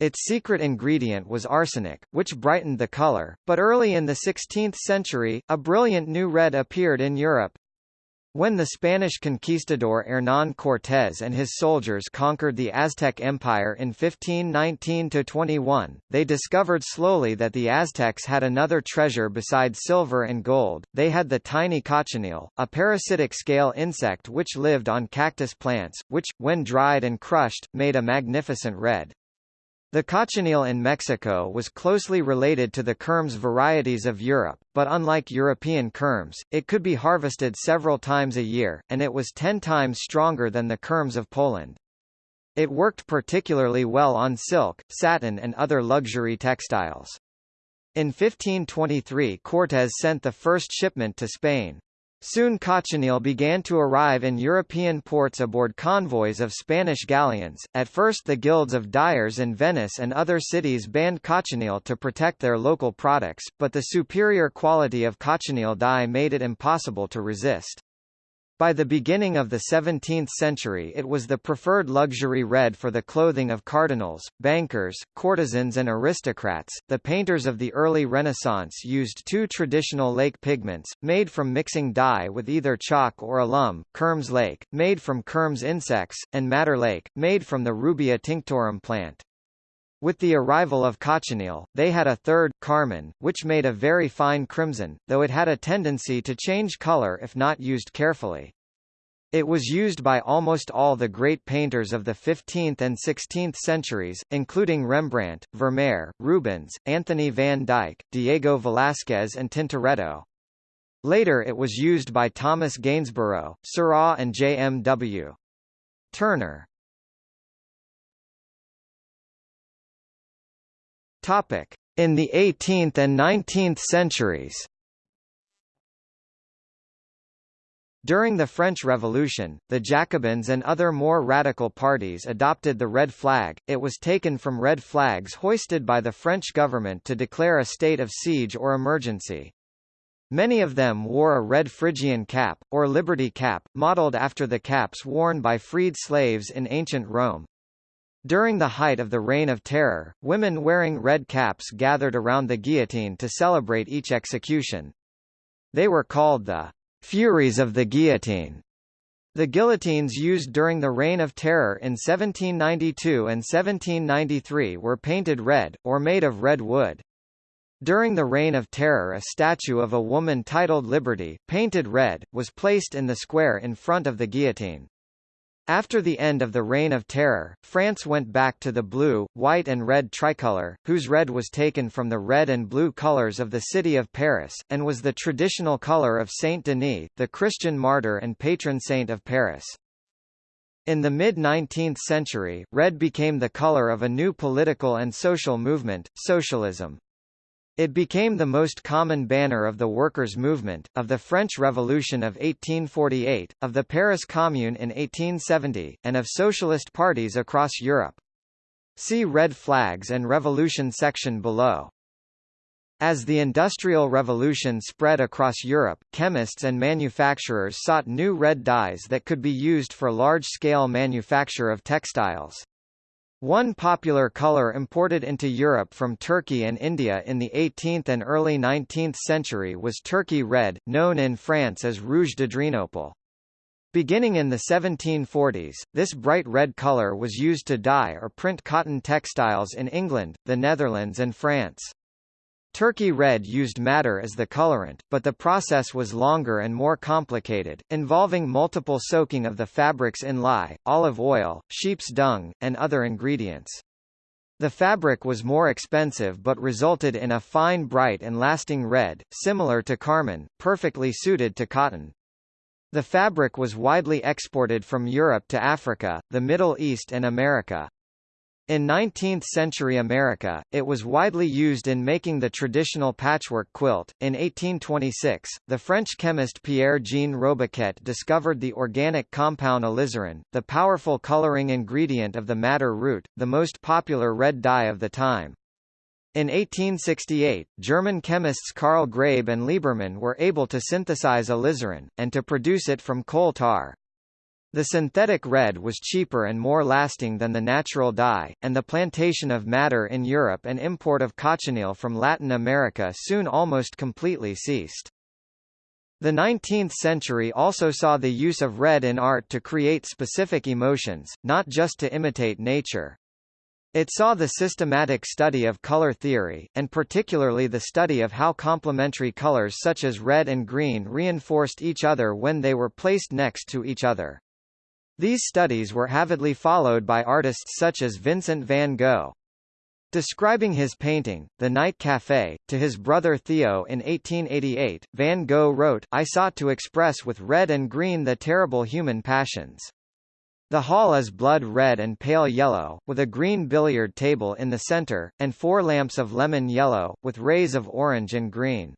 Its secret ingredient was arsenic, which brightened the color, but early in the 16th century, a brilliant new red appeared in Europe, when the Spanish conquistador Hernán Cortés and his soldiers conquered the Aztec Empire in 1519–21, they discovered slowly that the Aztecs had another treasure besides silver and gold, they had the tiny cochineal, a parasitic scale insect which lived on cactus plants, which, when dried and crushed, made a magnificent red. The cochineal in Mexico was closely related to the kermes varieties of Europe, but unlike European kermes, it could be harvested several times a year, and it was ten times stronger than the kermes of Poland. It worked particularly well on silk, satin and other luxury textiles. In 1523 Cortés sent the first shipment to Spain. Soon cochineal began to arrive in European ports aboard convoys of Spanish galleons. At first the guilds of dyers in Venice and other cities banned cochineal to protect their local products, but the superior quality of cochineal dye made it impossible to resist. By the beginning of the 17th century it was the preferred luxury red for the clothing of cardinals, bankers, courtesans and aristocrats. The painters of the early Renaissance used two traditional lake pigments, made from mixing dye with either chalk or alum, Kermes lake, made from Kermes insects, and madder lake, made from the Rubia tinctorum plant. With the arrival of cochineal, they had a third, carmine, which made a very fine crimson, though it had a tendency to change color if not used carefully. It was used by almost all the great painters of the 15th and 16th centuries, including Rembrandt, Vermeer, Rubens, Anthony van Dyck, Diego Velázquez and Tintoretto. Later it was used by Thomas Gainsborough, Seurat and J. M. W. Turner. In the 18th and 19th centuries. During the French Revolution, the Jacobins and other more radical parties adopted the red flag, it was taken from red flags hoisted by the French government to declare a state of siege or emergency. Many of them wore a red Phrygian cap, or liberty cap, modelled after the caps worn by freed slaves in ancient Rome. During the height of the Reign of Terror, women wearing red caps gathered around the guillotine to celebrate each execution. They were called the Furies of the Guillotine. The guillotines used during the Reign of Terror in 1792 and 1793 were painted red, or made of red wood. During the Reign of Terror a statue of a woman titled Liberty, painted red, was placed in the square in front of the guillotine. After the end of the Reign of Terror, France went back to the blue, white and red tricolour, whose red was taken from the red and blue colours of the city of Paris, and was the traditional colour of Saint Denis, the Christian martyr and patron saint of Paris. In the mid-19th century, red became the colour of a new political and social movement, socialism. It became the most common banner of the workers' movement, of the French Revolution of 1848, of the Paris Commune in 1870, and of socialist parties across Europe. See Red Flags and Revolution section below. As the Industrial Revolution spread across Europe, chemists and manufacturers sought new red dyes that could be used for large-scale manufacture of textiles. One popular color imported into Europe from Turkey and India in the 18th and early 19th century was Turkey red, known in France as rouge d'Adrianople. Beginning in the 1740s, this bright red color was used to dye or print cotton textiles in England, the Netherlands and France. Turkey red used madder as the colorant, but the process was longer and more complicated, involving multiple soaking of the fabrics in lye, olive oil, sheep's dung, and other ingredients. The fabric was more expensive but resulted in a fine bright and lasting red, similar to carmine, perfectly suited to cotton. The fabric was widely exported from Europe to Africa, the Middle East and America. In 19th-century America, it was widely used in making the traditional patchwork quilt. In 1826, the French chemist Pierre-Jean Robiquet discovered the organic compound alizarin, the powerful coloring ingredient of the madder root, the most popular red dye of the time. In 1868, German chemists Carl Graebe and Liebermann were able to synthesize alizarin, and to produce it from coal tar. The synthetic red was cheaper and more lasting than the natural dye, and the plantation of madder in Europe and import of cochineal from Latin America soon almost completely ceased. The 19th century also saw the use of red in art to create specific emotions, not just to imitate nature. It saw the systematic study of color theory, and particularly the study of how complementary colors such as red and green reinforced each other when they were placed next to each other. These studies were avidly followed by artists such as Vincent van Gogh. Describing his painting, The Night Café, to his brother Theo in 1888, Van Gogh wrote, I sought to express with red and green the terrible human passions. The hall is blood red and pale yellow, with a green billiard table in the center, and four lamps of lemon yellow, with rays of orange and green.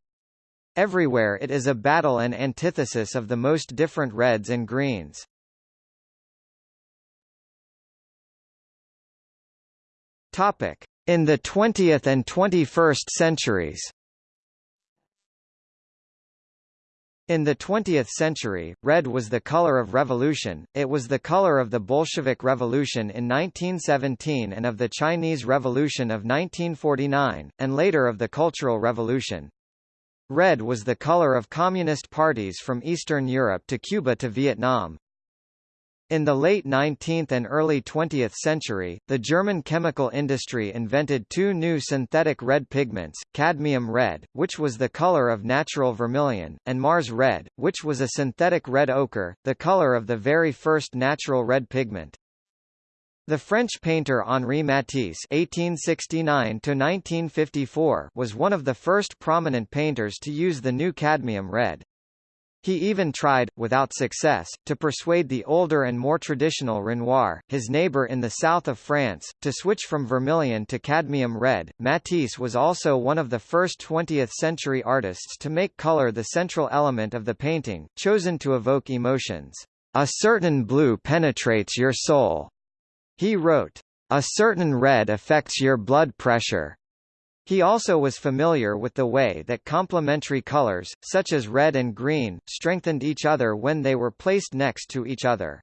Everywhere it is a battle and antithesis of the most different reds and greens. Topic: In the 20th and 21st centuries. In the 20th century, red was the color of revolution, it was the color of the Bolshevik Revolution in 1917 and of the Chinese Revolution of 1949, and later of the Cultural Revolution. Red was the color of communist parties from Eastern Europe to Cuba to Vietnam. In the late 19th and early 20th century, the German chemical industry invented two new synthetic red pigments, cadmium red, which was the color of natural vermilion, and Mars red, which was a synthetic red ochre, the color of the very first natural red pigment. The French painter Henri Matisse (1869–1954) was one of the first prominent painters to use the new cadmium red. He even tried, without success, to persuade the older and more traditional Renoir, his neighbor in the south of France, to switch from vermilion to cadmium red. Matisse was also one of the first 20th century artists to make color the central element of the painting, chosen to evoke emotions. A certain blue penetrates your soul, he wrote. A certain red affects your blood pressure. He also was familiar with the way that complementary colors, such as red and green, strengthened each other when they were placed next to each other.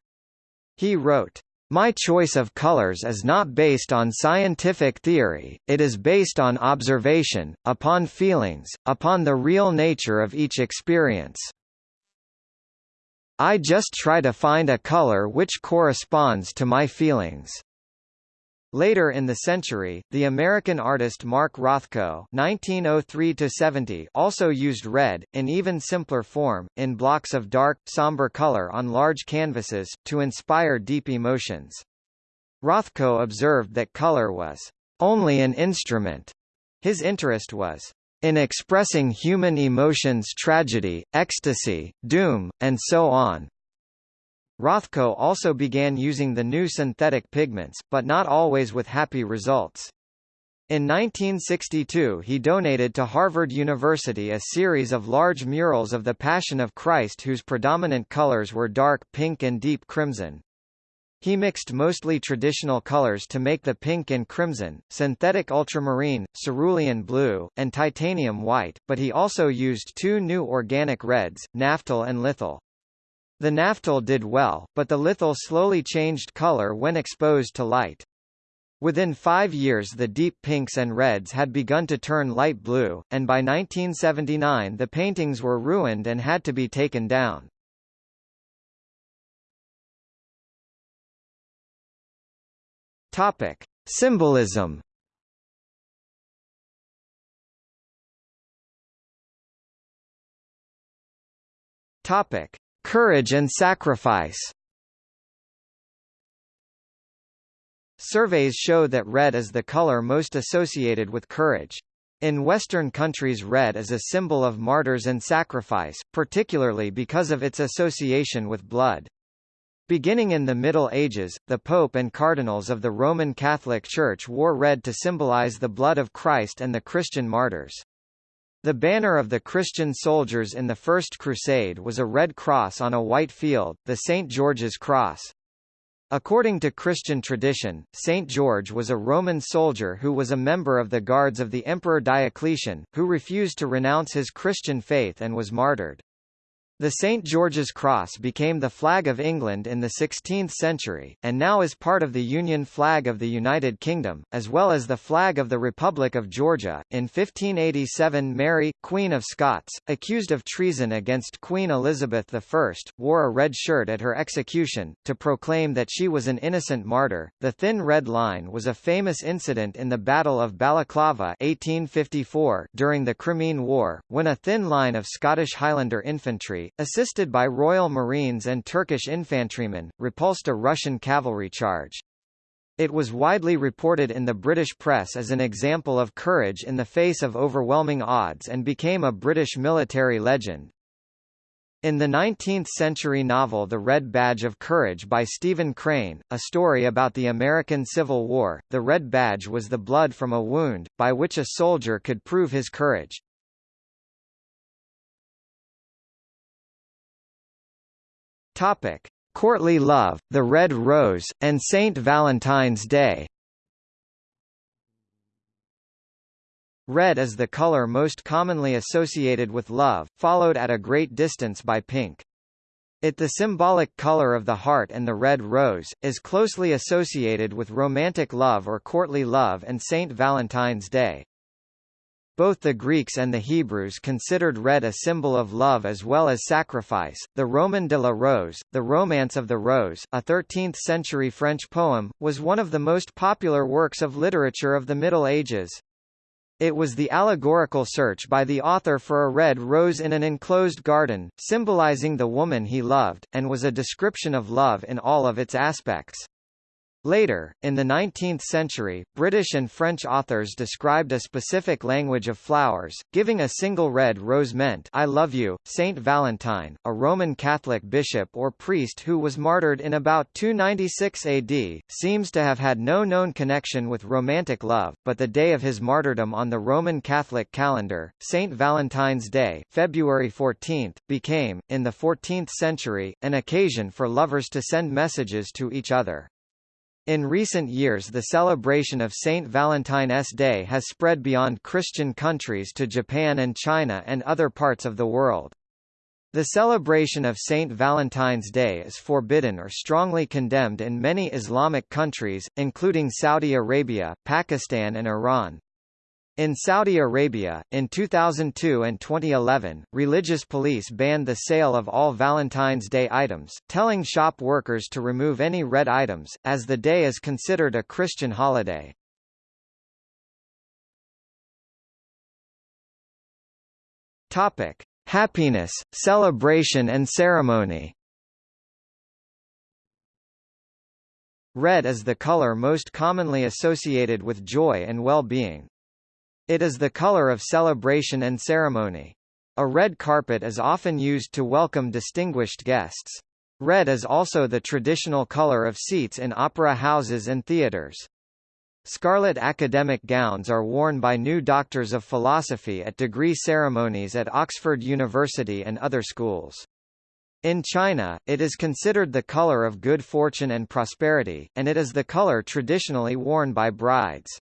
He wrote, my choice of colors is not based on scientific theory, it is based on observation, upon feelings, upon the real nature of each experience. I just try to find a color which corresponds to my feelings. Later in the century, the American artist Mark Rothko (1903–70) also used red, in even simpler form, in blocks of dark, somber color on large canvases, to inspire deep emotions. Rothko observed that color was only an instrument. His interest was in expressing human emotions tragedy, ecstasy, doom, and so on. Rothko also began using the new synthetic pigments, but not always with happy results. In 1962 he donated to Harvard University a series of large murals of the Passion of Christ whose predominant colors were dark pink and deep crimson. He mixed mostly traditional colors to make the pink and crimson, synthetic ultramarine, cerulean blue, and titanium white, but he also used two new organic reds, naphthol and lithol. The naphthol did well, but the lithol slowly changed color when exposed to light. Within five years the deep pinks and reds had begun to turn light blue, and by 1979 the paintings were ruined and had to be taken down. Topic. Symbolism Topic. Courage and sacrifice Surveys show that red is the color most associated with courage. In Western countries red is a symbol of martyrs and sacrifice, particularly because of its association with blood. Beginning in the Middle Ages, the Pope and cardinals of the Roman Catholic Church wore red to symbolize the blood of Christ and the Christian martyrs. The banner of the Christian soldiers in the First Crusade was a red cross on a white field, the St. George's Cross. According to Christian tradition, St. George was a Roman soldier who was a member of the guards of the Emperor Diocletian, who refused to renounce his Christian faith and was martyred. The St. George's Cross became the flag of England in the 16th century, and now is part of the Union flag of the United Kingdom, as well as the flag of the Republic of Georgia. In 1587 Mary, Queen of Scots, accused of treason against Queen Elizabeth I, wore a red shirt at her execution, to proclaim that she was an innocent martyr. The thin red line was a famous incident in the Battle of Balaclava 1854 during the Crimean War, when a thin line of Scottish Highlander infantry assisted by Royal Marines and Turkish infantrymen, repulsed a Russian cavalry charge. It was widely reported in the British press as an example of courage in the face of overwhelming odds and became a British military legend. In the 19th-century novel The Red Badge of Courage by Stephen Crane, a story about the American Civil War, the red badge was the blood from a wound, by which a soldier could prove his courage. Topic: Courtly Love, The Red Rose, and Saint Valentine's Day. Red is the color most commonly associated with love, followed at a great distance by pink. It the symbolic color of the heart and the red rose, is closely associated with romantic love or courtly love and Saint Valentine's Day. Both the Greeks and the Hebrews considered red a symbol of love as well as sacrifice. The Roman de la Rose, The Romance of the Rose, a 13th-century French poem, was one of the most popular works of literature of the Middle Ages. It was the allegorical search by the author for a red rose in an enclosed garden, symbolizing the woman he loved, and was a description of love in all of its aspects. Later, in the 19th century, British and French authors described a specific language of flowers, giving a single red rose meant I love you. Saint Valentine, a Roman Catholic bishop or priest who was martyred in about 296 AD, seems to have had no known connection with romantic love, but the day of his martyrdom on the Roman Catholic calendar, Saint Valentine's Day, February 14, became, in the 14th century, an occasion for lovers to send messages to each other. In recent years the celebration of St. Valentine's Day has spread beyond Christian countries to Japan and China and other parts of the world. The celebration of St. Valentine's Day is forbidden or strongly condemned in many Islamic countries, including Saudi Arabia, Pakistan and Iran. In Saudi Arabia, in 2002 and 2011, religious police banned the sale of all Valentine's Day items, telling shop workers to remove any red items, as the day is considered a Christian holiday. Topic: Happiness, celebration and ceremony. Red is the color most commonly associated with joy and well-being. It is the color of celebration and ceremony. A red carpet is often used to welcome distinguished guests. Red is also the traditional color of seats in opera houses and theaters. Scarlet academic gowns are worn by new doctors of philosophy at degree ceremonies at Oxford University and other schools. In China, it is considered the color of good fortune and prosperity, and it is the color traditionally worn by brides.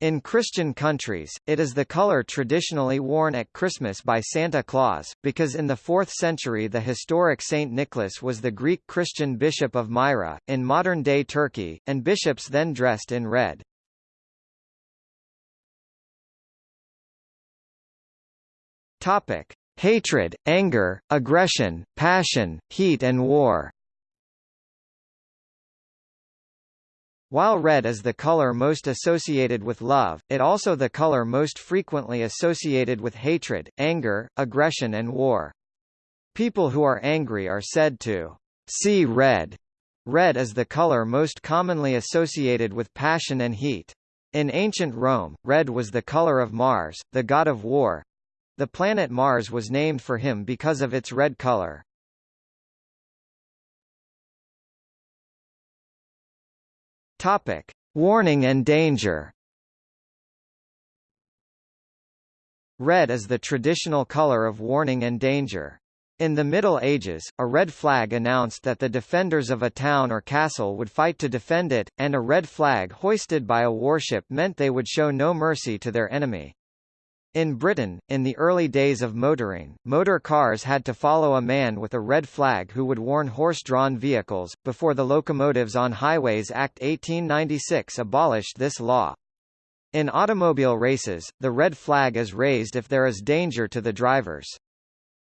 In Christian countries, it is the color traditionally worn at Christmas by Santa Claus, because in the 4th century the historic Saint Nicholas was the Greek Christian bishop of Myra, in modern-day Turkey, and bishops then dressed in red. Topic. Hatred, anger, aggression, passion, heat and war While red is the color most associated with love, it also the color most frequently associated with hatred, anger, aggression and war. People who are angry are said to see red. Red is the color most commonly associated with passion and heat. In ancient Rome, red was the color of Mars, the god of war. The planet Mars was named for him because of its red color. Topic: Warning and danger. Red is the traditional color of warning and danger. In the Middle Ages, a red flag announced that the defenders of a town or castle would fight to defend it, and a red flag hoisted by a warship meant they would show no mercy to their enemy. In Britain, in the early days of motoring, motor cars had to follow a man with a red flag who would warn horse-drawn vehicles, before the Locomotives on Highways Act 1896 abolished this law. In automobile races, the red flag is raised if there is danger to the drivers.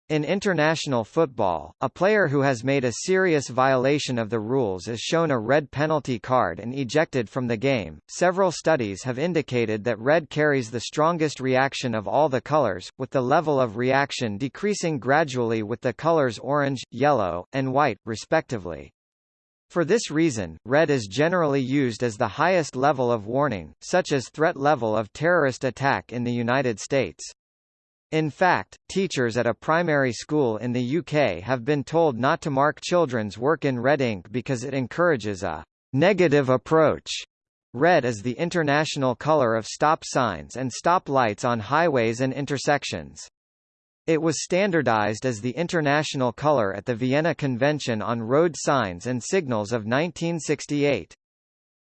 In international football, a player who has made a serious violation of the rules is shown a red penalty card and ejected from the game. Several studies have indicated that red carries the strongest reaction of all the colors, with the level of reaction decreasing gradually with the colors orange, yellow, and white, respectively. For this reason, red is generally used as the highest level of warning, such as threat level of terrorist attack in the United States. In fact, teachers at a primary school in the UK have been told not to mark children's work in red ink because it encourages a negative approach. Red is the international color of stop signs and stop lights on highways and intersections. It was standardized as the international color at the Vienna Convention on Road Signs and Signals of 1968.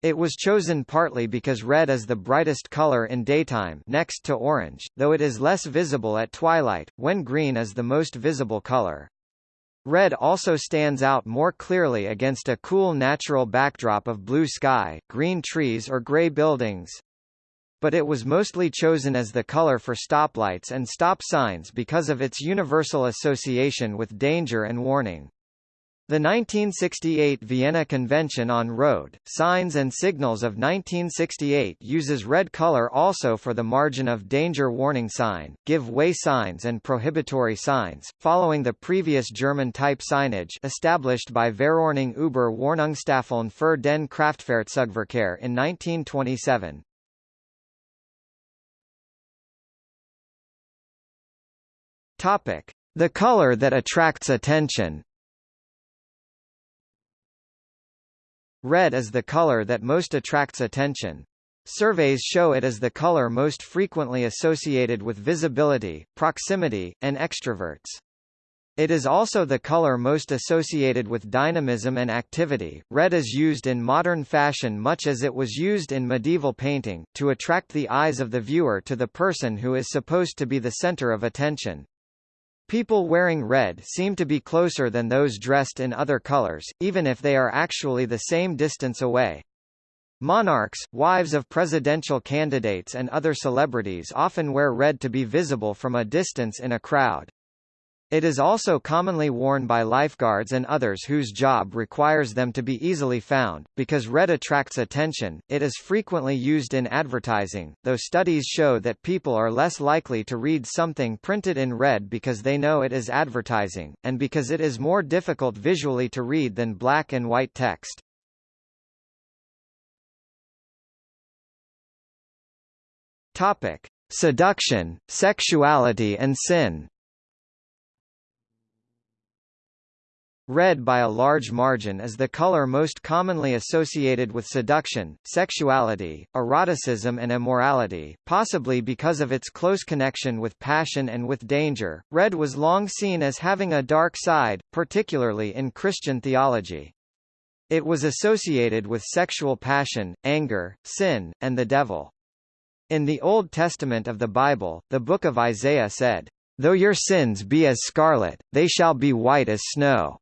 It was chosen partly because red is the brightest color in daytime next to orange, though it is less visible at twilight, when green is the most visible color. Red also stands out more clearly against a cool natural backdrop of blue sky, green trees or gray buildings. But it was mostly chosen as the color for stoplights and stop signs because of its universal association with danger and warning. The 1968 Vienna Convention on Road, Signs and Signals of 1968 uses red color also for the margin of danger warning sign, give way signs and prohibitory signs, following the previous German type signage established by Verordnung über Warnungstafeln für den Kraftfahrzeugverkehr in 1927. Topic: The color that attracts attention. Red is the color that most attracts attention. Surveys show it as the color most frequently associated with visibility, proximity, and extroverts. It is also the color most associated with dynamism and activity. Red is used in modern fashion much as it was used in medieval painting, to attract the eyes of the viewer to the person who is supposed to be the center of attention. People wearing red seem to be closer than those dressed in other colors, even if they are actually the same distance away. Monarchs, wives of presidential candidates and other celebrities often wear red to be visible from a distance in a crowd. It is also commonly worn by lifeguards and others whose job requires them to be easily found. Because red attracts attention, it is frequently used in advertising, though studies show that people are less likely to read something printed in red because they know it is advertising, and because it is more difficult visually to read than black and white text. Topic: Seduction, sexuality and sin. Red by a large margin is the color most commonly associated with seduction, sexuality, eroticism and immorality, possibly because of its close connection with passion and with danger. Red was long seen as having a dark side, particularly in Christian theology. It was associated with sexual passion, anger, sin, and the devil. In the Old Testament of the Bible, the book of Isaiah said, Though your sins be as scarlet, they shall be white as snow.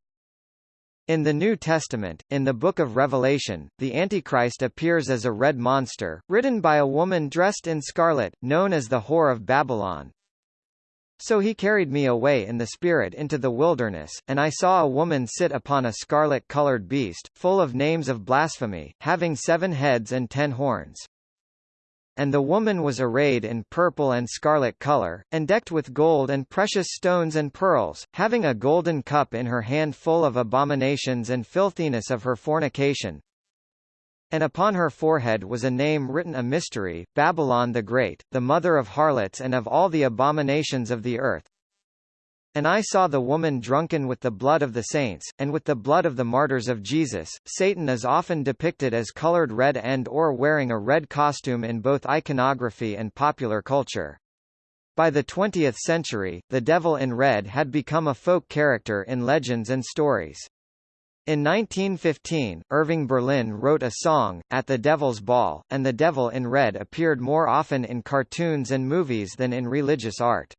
In the New Testament, in the Book of Revelation, the Antichrist appears as a red monster, ridden by a woman dressed in scarlet, known as the Whore of Babylon. So he carried me away in the spirit into the wilderness, and I saw a woman sit upon a scarlet-colored beast, full of names of blasphemy, having seven heads and ten horns and the woman was arrayed in purple and scarlet color, and decked with gold and precious stones and pearls, having a golden cup in her hand full of abominations and filthiness of her fornication. And upon her forehead was a name written a mystery, Babylon the Great, the mother of harlots and of all the abominations of the earth. And I saw the woman drunken with the blood of the saints, and with the blood of the martyrs of Jesus. Satan is often depicted as colored red and or wearing a red costume in both iconography and popular culture. By the 20th century, the devil in red had become a folk character in legends and stories. In 1915, Irving Berlin wrote a song, At the Devil's Ball, and the devil in red appeared more often in cartoons and movies than in religious art.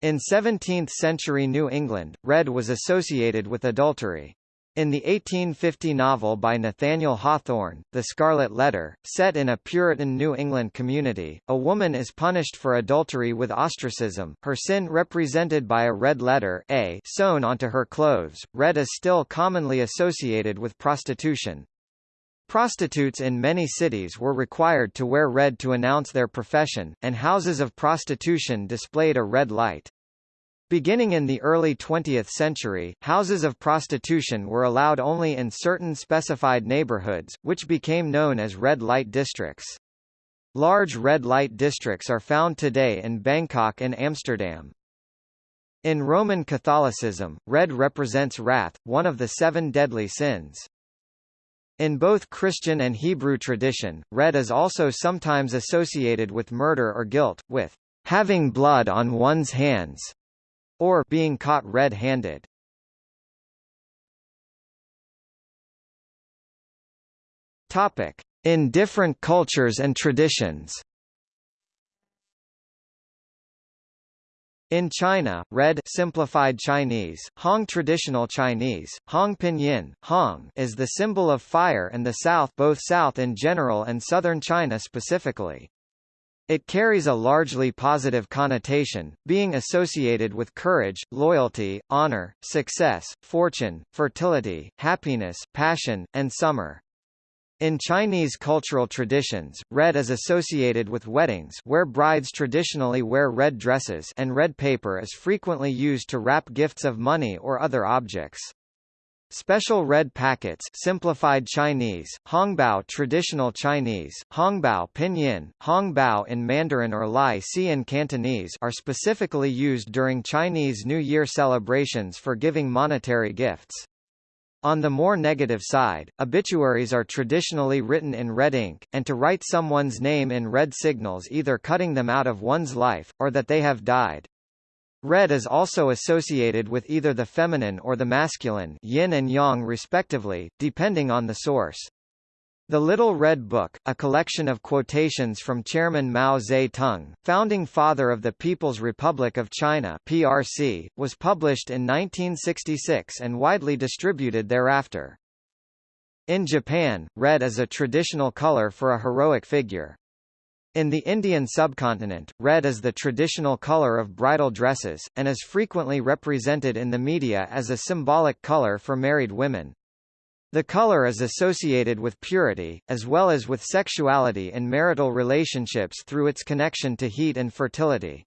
In 17th-century New England, red was associated with adultery. In the 1850 novel by Nathaniel Hawthorne, The Scarlet Letter, set in a Puritan New England community, a woman is punished for adultery with ostracism, her sin represented by a red letter A sewn onto her clothes. Red is still commonly associated with prostitution. Prostitutes in many cities were required to wear red to announce their profession, and houses of prostitution displayed a red light. Beginning in the early 20th century, houses of prostitution were allowed only in certain specified neighborhoods, which became known as red light districts. Large red light districts are found today in Bangkok and Amsterdam. In Roman Catholicism, red represents wrath, one of the seven deadly sins. In both Christian and Hebrew tradition, red is also sometimes associated with murder or guilt, with having blood on one's hands, or being caught red-handed. Topic: In different cultures and traditions. In China, red simplified Chinese, Hong traditional Chinese, Hong pinyin, Hong is the symbol of fire and the south both south in general and southern China specifically. It carries a largely positive connotation, being associated with courage, loyalty, honor, success, fortune, fertility, happiness, passion, and summer. In Chinese cultural traditions, red is associated with weddings where brides traditionally wear red dresses and red paper is frequently used to wrap gifts of money or other objects. Special red packets simplified Chinese, Hongbao traditional Chinese, Hongbao pinyin, Hongbao in Mandarin or Lai Si in Cantonese are specifically used during Chinese New Year celebrations for giving monetary gifts. On the more negative side, obituaries are traditionally written in red ink, and to write someone's name in red signals either cutting them out of one's life, or that they have died. Red is also associated with either the feminine or the masculine yin and yang respectively, depending on the source. The Little Red Book, a collection of quotations from Chairman Mao Zedong, founding father of the People's Republic of China (PRC), was published in 1966 and widely distributed thereafter. In Japan, red is a traditional color for a heroic figure. In the Indian subcontinent, red is the traditional color of bridal dresses, and is frequently represented in the media as a symbolic color for married women. The color is associated with purity, as well as with sexuality and marital relationships through its connection to heat and fertility.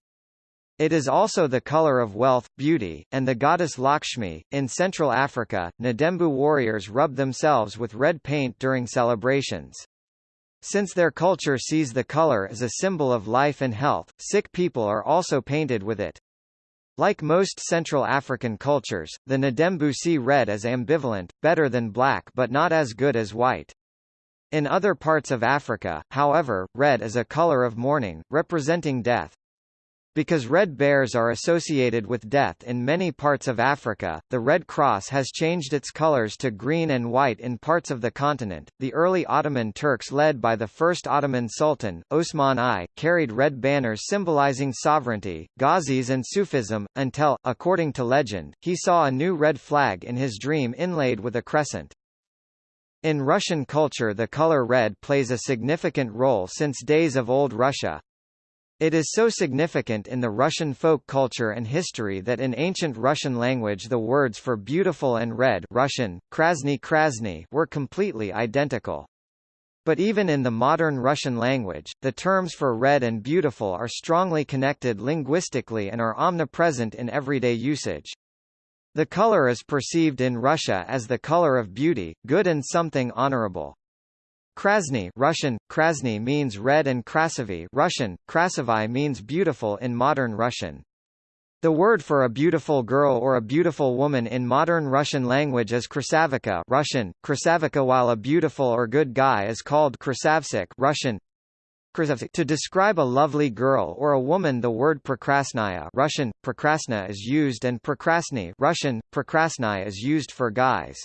It is also the color of wealth, beauty, and the goddess Lakshmi. In Central Africa, Ndembu warriors rub themselves with red paint during celebrations. Since their culture sees the color as a symbol of life and health, sick people are also painted with it. Like most Central African cultures, the Ndembu see red as ambivalent, better than black but not as good as white. In other parts of Africa, however, red is a color of mourning, representing death. Because red bears are associated with death in many parts of Africa, the Red Cross has changed its colors to green and white in parts of the continent. The early Ottoman Turks, led by the first Ottoman Sultan, Osman I, carried red banners symbolizing sovereignty, Ghazis, and Sufism, until, according to legend, he saw a new red flag in his dream inlaid with a crescent. In Russian culture, the color red plays a significant role since days of Old Russia. It is so significant in the Russian folk culture and history that in ancient Russian language the words for beautiful and red Russian, krasny krasny were completely identical. But even in the modern Russian language, the terms for red and beautiful are strongly connected linguistically and are omnipresent in everyday usage. The color is perceived in Russia as the color of beauty, good and something honorable. Krasny Russian, krasny means red and krasivy Russian, krasivy means beautiful in modern Russian. The word for a beautiful girl or a beautiful woman in modern Russian language is krasavika Russian, krasavika while a beautiful or good guy is called krasavsik Russian. To describe a lovely girl or a woman the word prokrasnaya Russian, prekrasna is used and prekrasny Russian, prekrasnaya is used for guys.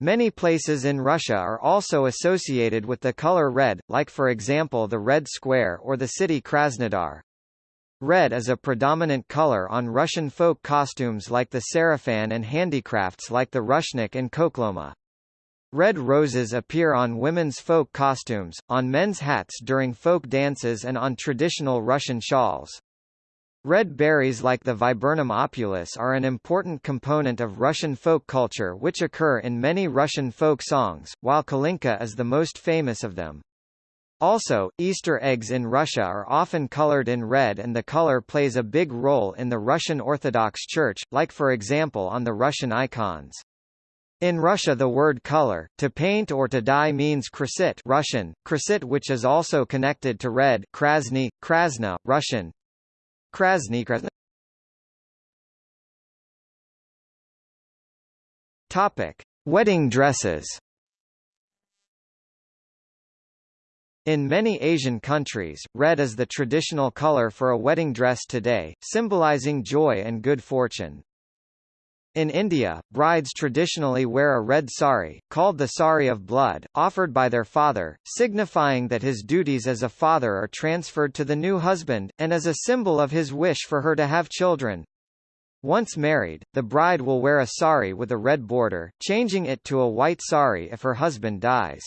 Many places in Russia are also associated with the color red, like for example the Red Square or the city Krasnodar. Red is a predominant color on Russian folk costumes like the sarafan and handicrafts like the rushnik and Khokhloma. Red roses appear on women's folk costumes, on men's hats during folk dances and on traditional Russian shawls. Red berries like the Viburnum opulus are an important component of Russian folk culture which occur in many Russian folk songs, while Kalinka is the most famous of them. Also, Easter eggs in Russia are often colored in red and the color plays a big role in the Russian Orthodox Church, like for example on the Russian icons. In Russia the word color, to paint or to dye means krasit Russian, krasit which is also connected to red krasny, krasna, Russian, Krasny Krasny Topic: Wedding dresses. In many Asian countries, red is the traditional color for a wedding dress today, symbolizing joy and good fortune. In India, brides traditionally wear a red sari, called the sari of blood, offered by their father, signifying that his duties as a father are transferred to the new husband, and as a symbol of his wish for her to have children. Once married, the bride will wear a sari with a red border, changing it to a white sari if her husband dies.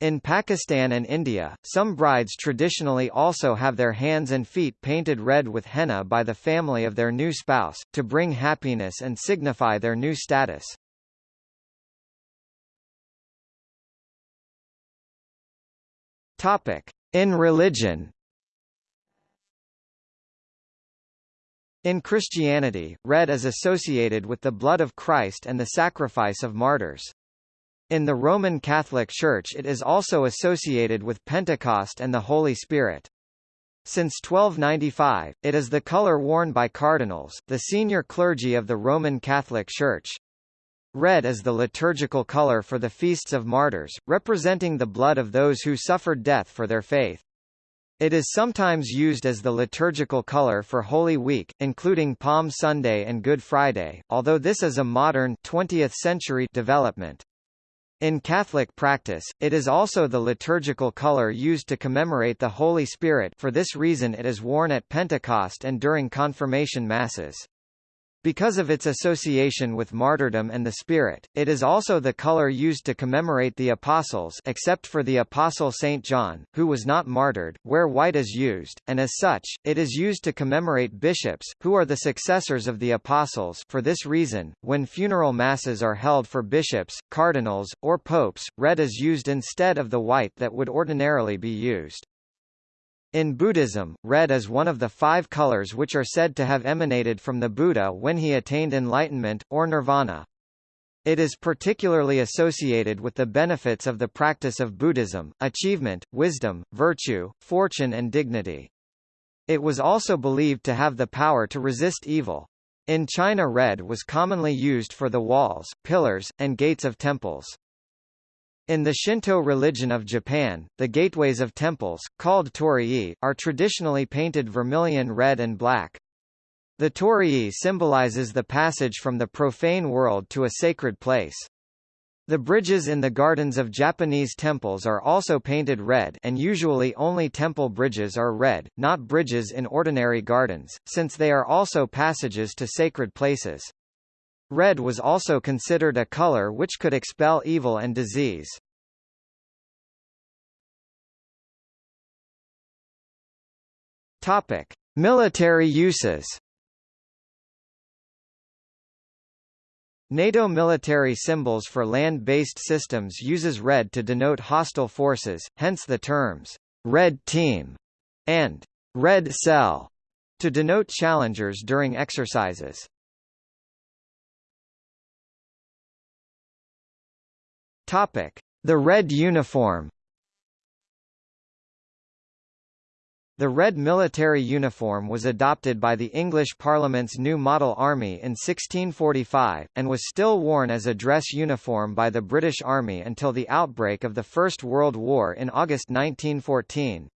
In Pakistan and India, some brides traditionally also have their hands and feet painted red with henna by the family of their new spouse, to bring happiness and signify their new status. In religion In Christianity, red is associated with the blood of Christ and the sacrifice of martyrs. In the Roman Catholic Church it is also associated with Pentecost and the Holy Spirit. Since 1295, it is the color worn by cardinals, the senior clergy of the Roman Catholic Church. Red is the liturgical color for the feasts of martyrs, representing the blood of those who suffered death for their faith. It is sometimes used as the liturgical color for Holy Week, including Palm Sunday and Good Friday, although this is a modern 20th century development. In Catholic practice, it is also the liturgical color used to commemorate the Holy Spirit for this reason it is worn at Pentecost and during confirmation masses. Because of its association with martyrdom and the Spirit, it is also the color used to commemorate the Apostles except for the Apostle St. John, who was not martyred, where white is used, and as such, it is used to commemorate bishops, who are the successors of the Apostles for this reason, when funeral masses are held for bishops, cardinals, or popes, red is used instead of the white that would ordinarily be used. In Buddhism, red is one of the five colors which are said to have emanated from the Buddha when he attained enlightenment, or nirvana. It is particularly associated with the benefits of the practice of Buddhism, achievement, wisdom, virtue, fortune and dignity. It was also believed to have the power to resist evil. In China red was commonly used for the walls, pillars, and gates of temples. In the Shinto religion of Japan, the gateways of temples, called torii, are traditionally painted vermilion red and black. The torii symbolizes the passage from the profane world to a sacred place. The bridges in the gardens of Japanese temples are also painted red and usually only temple bridges are red, not bridges in ordinary gardens, since they are also passages to sacred places. Red was also considered a color which could expel evil and disease. Topic: Military uses. NATO military symbols for land-based systems uses red to denote hostile forces, hence the terms red team and red cell to denote challengers during exercises. Topic: The red uniform. The red military uniform was adopted by the English Parliament's new model army in 1645, and was still worn as a dress uniform by the British Army until the outbreak of the First World War in August 1914.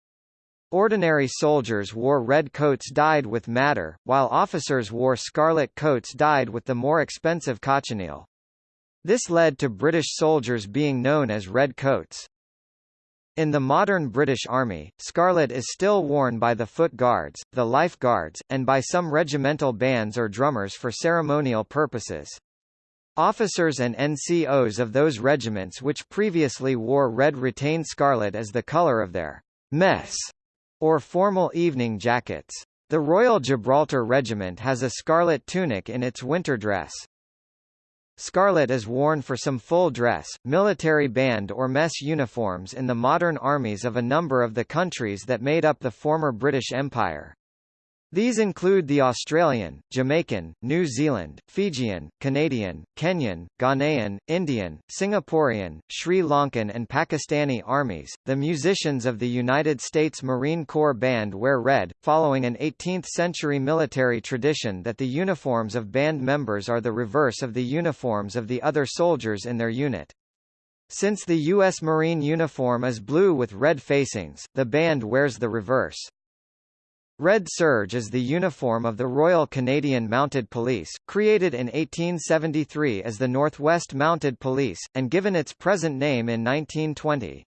Ordinary soldiers wore red coats dyed with madder, while officers wore scarlet coats dyed with the more expensive cochineal. This led to British soldiers being known as Red Coats. In the modern British Army, scarlet is still worn by the Foot Guards, the Life Guards, and by some regimental bands or drummers for ceremonial purposes. Officers and NCOs of those regiments which previously wore red retain scarlet as the colour of their mess or formal evening jackets. The Royal Gibraltar Regiment has a scarlet tunic in its winter dress. Scarlet is worn for some full dress, military band or mess uniforms in the modern armies of a number of the countries that made up the former British Empire. These include the Australian, Jamaican, New Zealand, Fijian, Canadian, Kenyan, Ghanaian, Indian, Singaporean, Sri Lankan and Pakistani armies. The musicians of the United States Marine Corps Band wear red, following an 18th-century military tradition that the uniforms of band members are the reverse of the uniforms of the other soldiers in their unit. Since the U.S. Marine uniform is blue with red facings, the band wears the reverse. Red serge is the uniform of the Royal Canadian Mounted Police, created in 1873 as the Northwest Mounted Police, and given its present name in 1920.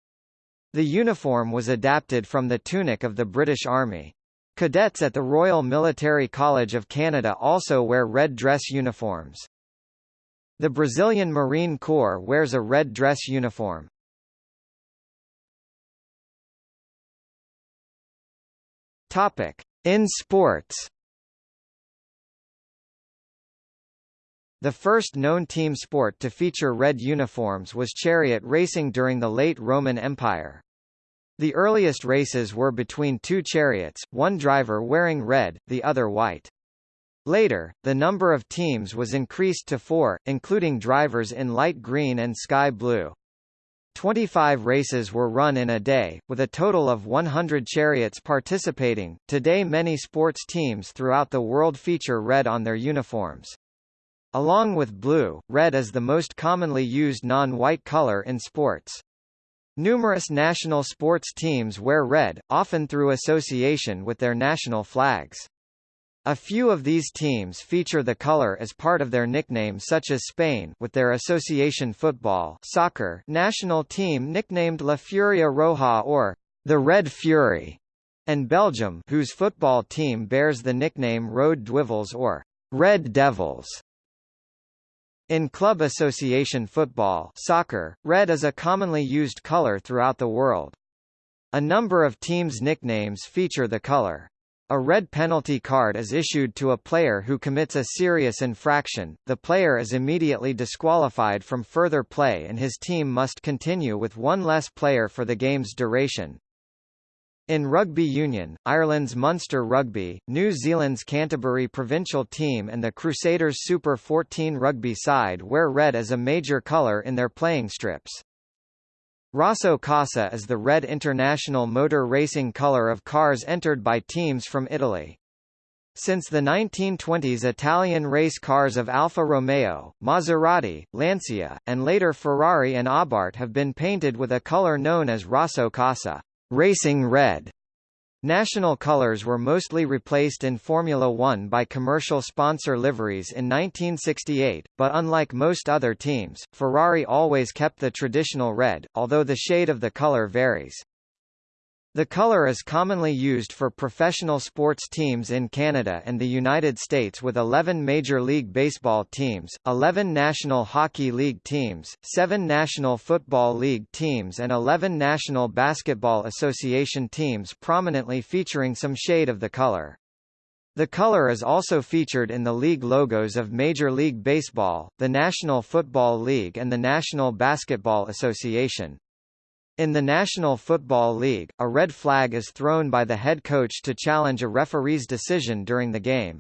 The uniform was adapted from the tunic of the British Army. Cadets at the Royal Military College of Canada also wear red dress uniforms. The Brazilian Marine Corps wears a red dress uniform. Topic: In sports. The first known team sport to feature red uniforms was chariot racing during the late Roman Empire. The earliest races were between two chariots, one driver wearing red, the other white. Later, the number of teams was increased to four, including drivers in light green and sky blue. 25 races were run in a day, with a total of 100 chariots participating. Today, many sports teams throughout the world feature red on their uniforms. Along with blue, red is the most commonly used non-white color in sports. Numerous national sports teams wear red, often through association with their national flags. A few of these teams feature the color as part of their nickname such as Spain with their association football soccer national team nicknamed La Furia Roja or the Red Fury, and Belgium whose football team bears the nickname Rode Duivels or Red Devils. In club association football soccer, red is a commonly used color throughout the world. A number of teams' nicknames feature the color. A red penalty card is issued to a player who commits a serious infraction, the player is immediately disqualified from further play and his team must continue with one less player for the game's duration. In rugby union, Ireland's Munster Rugby, New Zealand's Canterbury provincial team and the Crusaders Super 14 rugby side wear red as a major colour in their playing strips. Rosso Corsa is the red international motor racing color of cars entered by teams from Italy. Since the 1920s Italian race cars of Alfa Romeo, Maserati, Lancia, and later Ferrari and Abarth have been painted with a color known as Rosso Corsa racing red. National colors were mostly replaced in Formula One by commercial sponsor liveries in 1968, but unlike most other teams, Ferrari always kept the traditional red, although the shade of the color varies. The color is commonly used for professional sports teams in Canada and the United States with 11 Major League Baseball teams, 11 National Hockey League teams, 7 National Football League teams and 11 National Basketball Association teams prominently featuring some shade of the color. The color is also featured in the league logos of Major League Baseball, the National Football League and the National Basketball Association. In the National Football League, a red flag is thrown by the head coach to challenge a referee's decision during the game.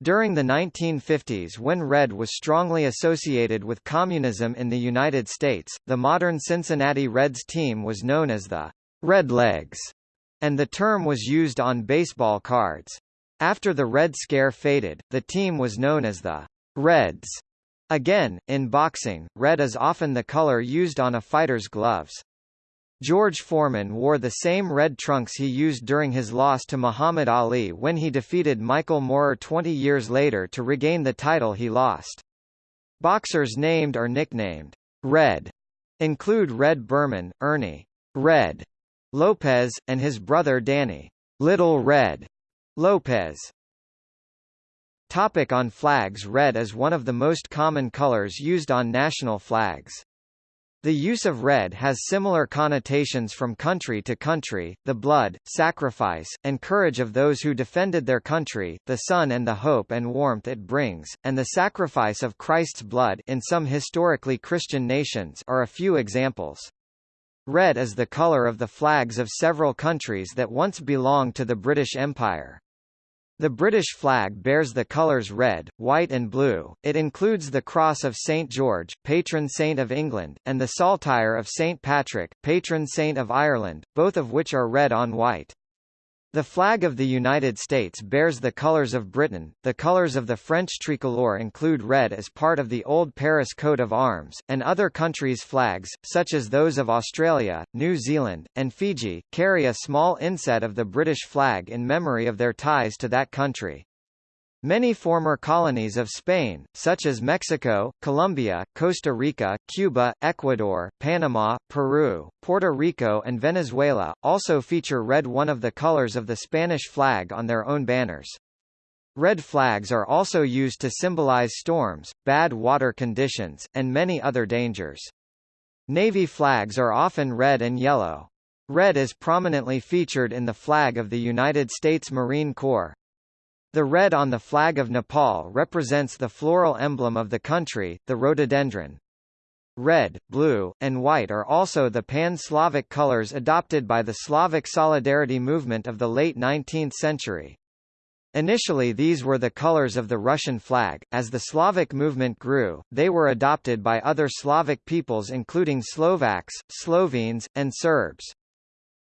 During the 1950s when red was strongly associated with communism in the United States, the modern Cincinnati Reds team was known as the Redlegs, and the term was used on baseball cards. After the Red Scare faded, the team was known as the Reds. Again, in boxing, red is often the color used on a fighter's gloves. George Foreman wore the same red trunks he used during his loss to Muhammad Ali when he defeated Michael Moorer 20 years later to regain the title he lost. Boxers named or nicknamed Red include Red Burman, Ernie Red Lopez, and his brother Danny Little Red Lopez. Topic on flags Red is one of the most common colors used on national flags. The use of red has similar connotations from country to country, the blood, sacrifice, and courage of those who defended their country, the sun and the hope and warmth it brings, and the sacrifice of Christ's blood in some historically Christian nations are a few examples. Red is the color of the flags of several countries that once belonged to the British Empire. The British flag bears the colours red, white and blue, it includes the Cross of St George, patron saint of England, and the Saltire of St Patrick, patron saint of Ireland, both of which are red on white. The flag of the United States bears the colors of Britain. The colors of the French tricolore include red as part of the Old Paris coat of arms, and other countries' flags, such as those of Australia, New Zealand, and Fiji, carry a small inset of the British flag in memory of their ties to that country. Many former colonies of Spain, such as Mexico, Colombia, Costa Rica, Cuba, Ecuador, Panama, Peru, Puerto Rico and Venezuela, also feature red one of the colors of the Spanish flag on their own banners. Red flags are also used to symbolize storms, bad water conditions, and many other dangers. Navy flags are often red and yellow. Red is prominently featured in the flag of the United States Marine Corps. The red on the flag of Nepal represents the floral emblem of the country, the rhododendron. Red, blue, and white are also the pan-Slavic colors adopted by the Slavic Solidarity movement of the late 19th century. Initially these were the colors of the Russian flag. As the Slavic movement grew, they were adopted by other Slavic peoples including Slovaks, Slovenes, and Serbs.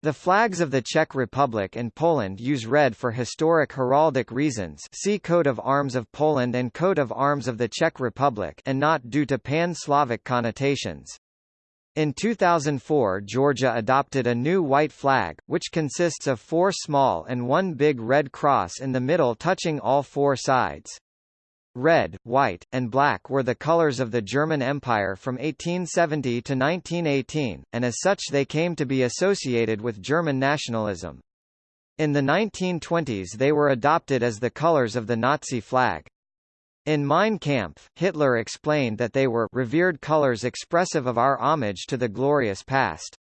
The flags of the Czech Republic and Poland use red for historic heraldic reasons see Coat of Arms of Poland and Coat of Arms of the Czech Republic and not due to pan-Slavic connotations. In 2004 Georgia adopted a new white flag, which consists of four small and one big red cross in the middle touching all four sides. Red, white, and black were the colors of the German Empire from 1870 to 1918, and as such they came to be associated with German nationalism. In the 1920s they were adopted as the colors of the Nazi flag. In Mein Kampf, Hitler explained that they were revered colors expressive of our homage to the glorious past.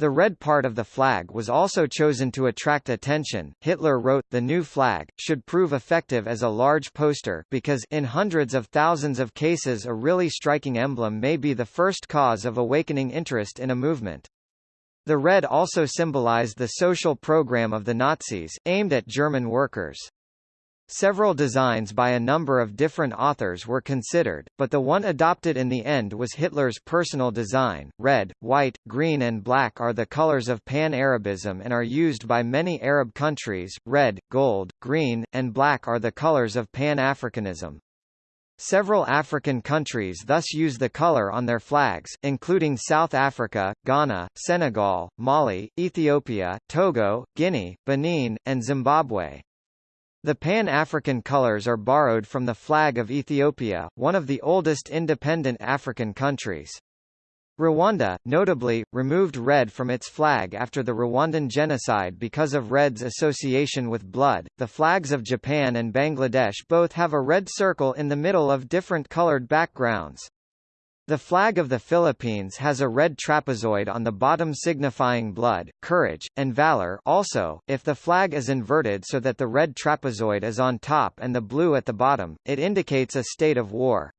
The red part of the flag was also chosen to attract attention. Hitler wrote, the new flag, should prove effective as a large poster because in hundreds of thousands of cases a really striking emblem may be the first cause of awakening interest in a movement. The red also symbolized the social program of the Nazis, aimed at German workers. Several designs by a number of different authors were considered, but the one adopted in the end was Hitler's personal design. Red, white, green and black are the colors of Pan-Arabism and are used by many Arab countries. Red, gold, green, and black are the colors of Pan-Africanism. Several African countries thus use the color on their flags, including South Africa, Ghana, Senegal, Mali, Ethiopia, Togo, Guinea, Benin, and Zimbabwe. The Pan-African colors are borrowed from the flag of Ethiopia, one of the oldest independent African countries. Rwanda, notably, removed red from its flag after the Rwandan genocide because of red's association with blood. The flags of Japan and Bangladesh both have a red circle in the middle of different colored backgrounds. The flag of the Philippines has a red trapezoid on the bottom signifying blood, courage, and valor also, if the flag is inverted so that the red trapezoid is on top and the blue at the bottom, it indicates a state of war.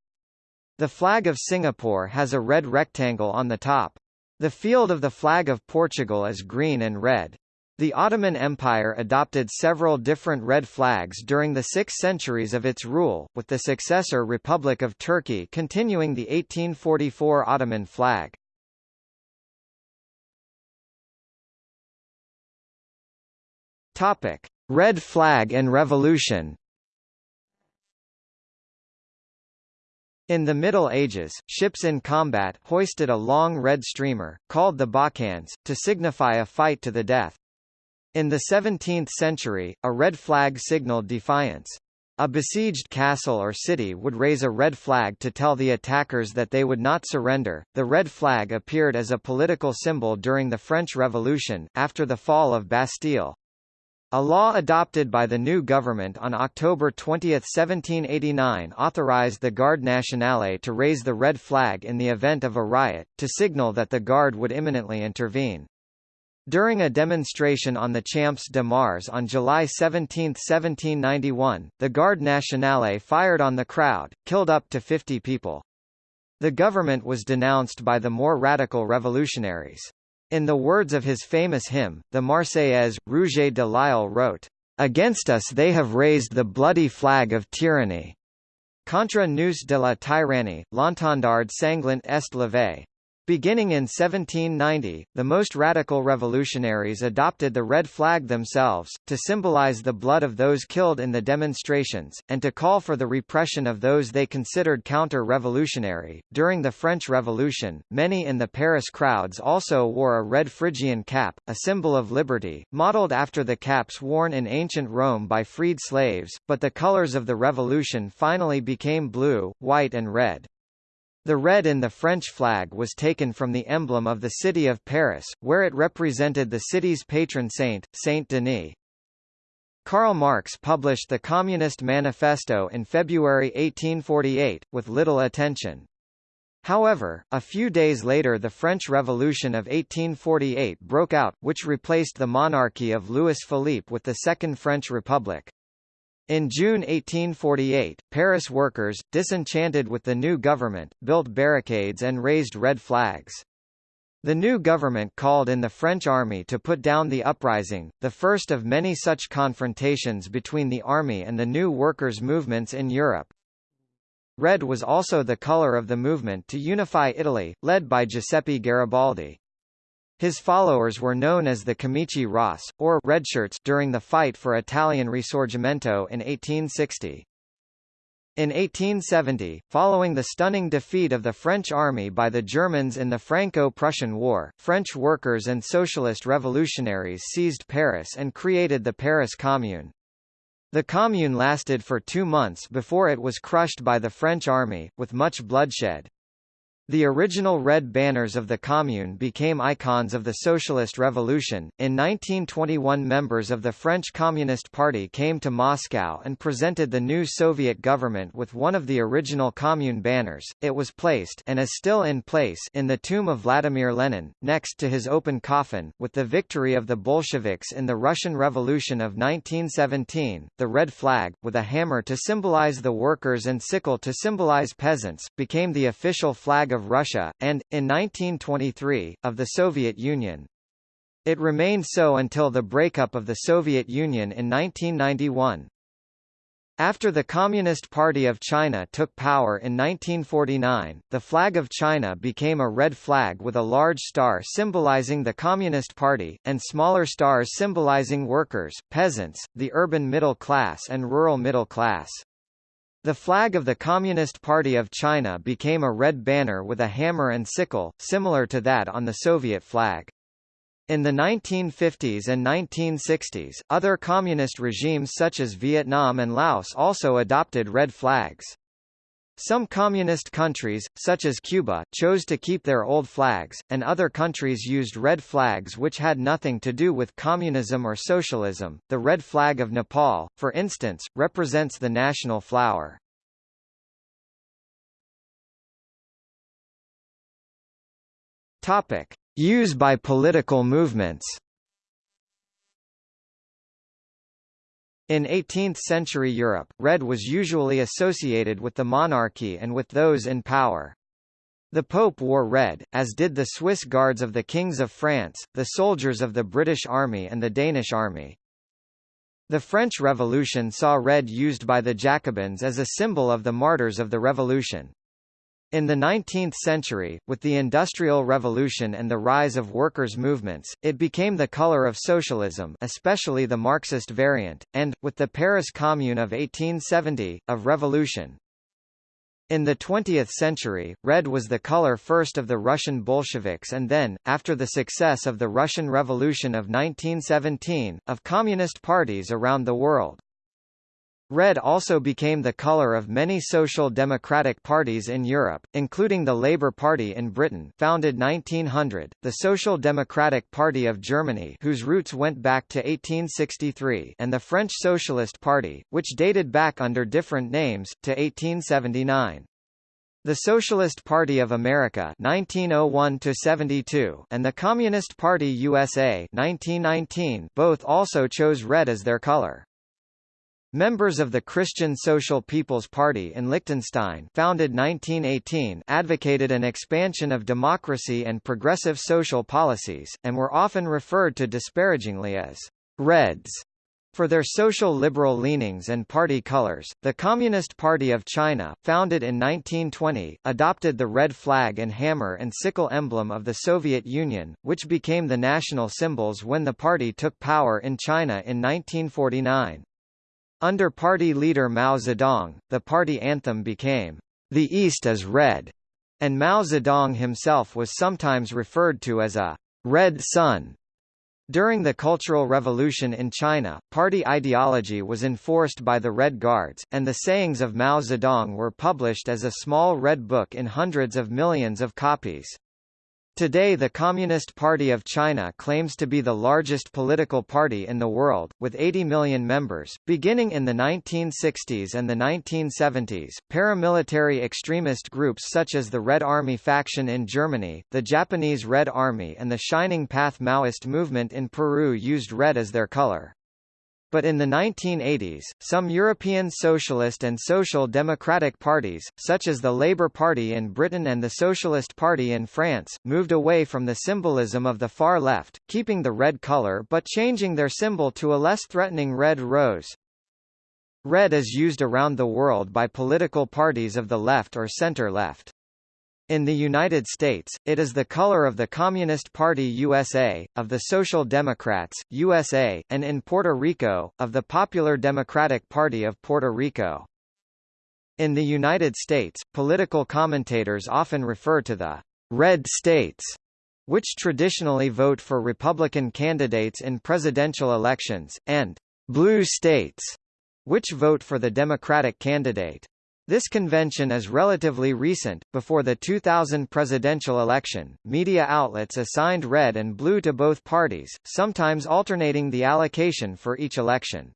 The flag of Singapore has a red rectangle on the top. The field of the flag of Portugal is green and red. The Ottoman Empire adopted several different red flags during the six centuries of its rule, with the successor Republic of Turkey continuing the 1844 Ottoman flag. Topic: Red Flag and Revolution. In the Middle Ages, ships in combat hoisted a long red streamer, called the baucans, to signify a fight to the death. In the 17th century, a red flag signaled defiance. A besieged castle or city would raise a red flag to tell the attackers that they would not surrender. The red flag appeared as a political symbol during the French Revolution, after the fall of Bastille. A law adopted by the new government on October 20, 1789 authorized the Garde Nationale to raise the red flag in the event of a riot, to signal that the Guard would imminently intervene. During a demonstration on the Champs de Mars on July 17, 1791, the Garde Nationale fired on the crowd, killed up to 50 people. The government was denounced by the more radical revolutionaries. In the words of his famous hymn, the Marseillaise, Rouget de Lisle wrote, "...against us they have raised the bloody flag of tyranny." Contre nous de la tyrannie, l'étendard sanglant est levé. Beginning in 1790, the most radical revolutionaries adopted the red flag themselves, to symbolize the blood of those killed in the demonstrations, and to call for the repression of those they considered counter-revolutionary. During the French Revolution, many in the Paris crowds also wore a red Phrygian cap, a symbol of liberty, modeled after the caps worn in ancient Rome by freed slaves, but the colors of the revolution finally became blue, white and red. The red in the French flag was taken from the emblem of the city of Paris, where it represented the city's patron saint, Saint Denis. Karl Marx published the Communist Manifesto in February 1848, with little attention. However, a few days later the French Revolution of 1848 broke out, which replaced the monarchy of Louis Philippe with the Second French Republic. In June 1848, Paris workers, disenchanted with the new government, built barricades and raised red flags. The new government called in the French army to put down the uprising, the first of many such confrontations between the army and the new workers' movements in Europe. Red was also the color of the movement to unify Italy, led by Giuseppe Garibaldi. His followers were known as the Camici Ross, or Redshirts during the fight for Italian Risorgimento in 1860. In 1870, following the stunning defeat of the French army by the Germans in the Franco-Prussian War, French workers and socialist revolutionaries seized Paris and created the Paris Commune. The Commune lasted for two months before it was crushed by the French army, with much bloodshed. The original red banners of the Commune became icons of the Socialist Revolution. In 1921, members of the French Communist Party came to Moscow and presented the new Soviet government with one of the original Commune banners. It was placed and is still in place in the tomb of Vladimir Lenin, next to his open coffin. With the victory of the Bolsheviks in the Russian Revolution of 1917, the red flag, with a hammer to symbolize the workers and sickle to symbolize peasants, became the official flag of of Russia, and, in 1923, of the Soviet Union. It remained so until the breakup of the Soviet Union in 1991. After the Communist Party of China took power in 1949, the flag of China became a red flag with a large star symbolizing the Communist Party, and smaller stars symbolizing workers, peasants, the urban middle class and rural middle class. The flag of the Communist Party of China became a red banner with a hammer and sickle, similar to that on the Soviet flag. In the 1950s and 1960s, other communist regimes such as Vietnam and Laos also adopted red flags. Some communist countries, such as Cuba, chose to keep their old flags, and other countries used red flags which had nothing to do with communism or socialism. The red flag of Nepal, for instance, represents the national flower. Topic: Use by political movements. In 18th-century Europe, red was usually associated with the monarchy and with those in power. The Pope wore red, as did the Swiss guards of the kings of France, the soldiers of the British Army and the Danish Army. The French Revolution saw red used by the Jacobins as a symbol of the martyrs of the revolution. In the 19th century, with the Industrial Revolution and the rise of workers' movements, it became the color of socialism especially the Marxist variant, and, with the Paris Commune of 1870, of revolution. In the 20th century, red was the color first of the Russian Bolsheviks and then, after the success of the Russian Revolution of 1917, of communist parties around the world. Red also became the colour of many social democratic parties in Europe, including the Labour Party in Britain founded 1900, the Social Democratic Party of Germany whose roots went back to 1863 and the French Socialist Party, which dated back under different names, to 1879. The Socialist Party of America 1901 and the Communist Party USA 1919 both also chose red as their color. Members of the Christian Social People's Party in Liechtenstein founded 1918 advocated an expansion of democracy and progressive social policies, and were often referred to disparagingly as «Reds». For their social liberal leanings and party colors, the Communist Party of China, founded in 1920, adopted the red flag and hammer and sickle emblem of the Soviet Union, which became the national symbols when the party took power in China in 1949. Under party leader Mao Zedong, the party anthem became, The East is Red, and Mao Zedong himself was sometimes referred to as a Red Sun. During the Cultural Revolution in China, party ideology was enforced by the Red Guards, and the sayings of Mao Zedong were published as a small red book in hundreds of millions of copies. Today the Communist Party of China claims to be the largest political party in the world, with 80 million members. Beginning in the 1960s and the 1970s, paramilitary extremist groups such as the Red Army faction in Germany, the Japanese Red Army and the Shining Path Maoist movement in Peru used red as their color. But in the 1980s, some European socialist and social democratic parties, such as the Labour Party in Britain and the Socialist Party in France, moved away from the symbolism of the far left, keeping the red colour but changing their symbol to a less threatening red rose. Red is used around the world by political parties of the left or center-left. In the United States, it is the color of the Communist Party USA, of the Social Democrats, USA, and in Puerto Rico, of the Popular Democratic Party of Puerto Rico. In the United States, political commentators often refer to the red states, which traditionally vote for Republican candidates in presidential elections, and blue states, which vote for the Democratic candidate. This convention is relatively recent. Before the 2000 presidential election, media outlets assigned red and blue to both parties, sometimes alternating the allocation for each election.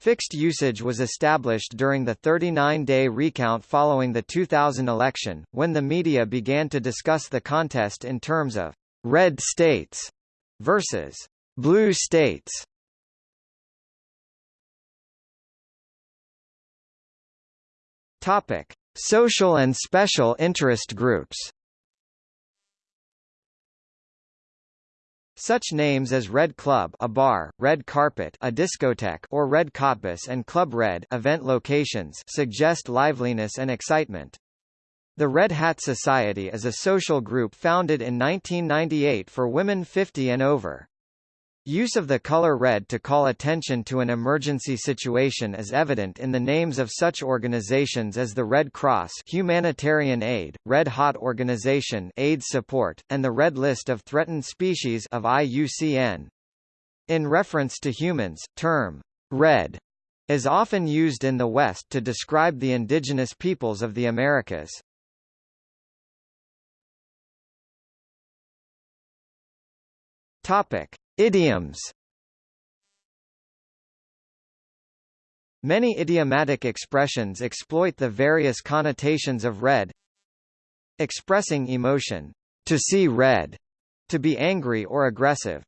Fixed usage was established during the 39-day recount following the 2000 election, when the media began to discuss the contest in terms of red states versus blue states. Topic: Social and special interest groups. Such names as Red Club, a bar, Red Carpet, a discotheque, or Red Cottbus and Club Red, event locations, suggest liveliness and excitement. The Red Hat Society is a social group founded in 1998 for women 50 and over. Use of the color red to call attention to an emergency situation is evident in the names of such organizations as the Red Cross Humanitarian Aid, Red Hot Organization AIDS Support, and the Red List of Threatened Species of IUCN. In reference to humans, term red is often used in the West to describe the indigenous peoples of the Americas. Topic: Idioms. Many idiomatic expressions exploit the various connotations of red Expressing emotion, to see red, to be angry or aggressive.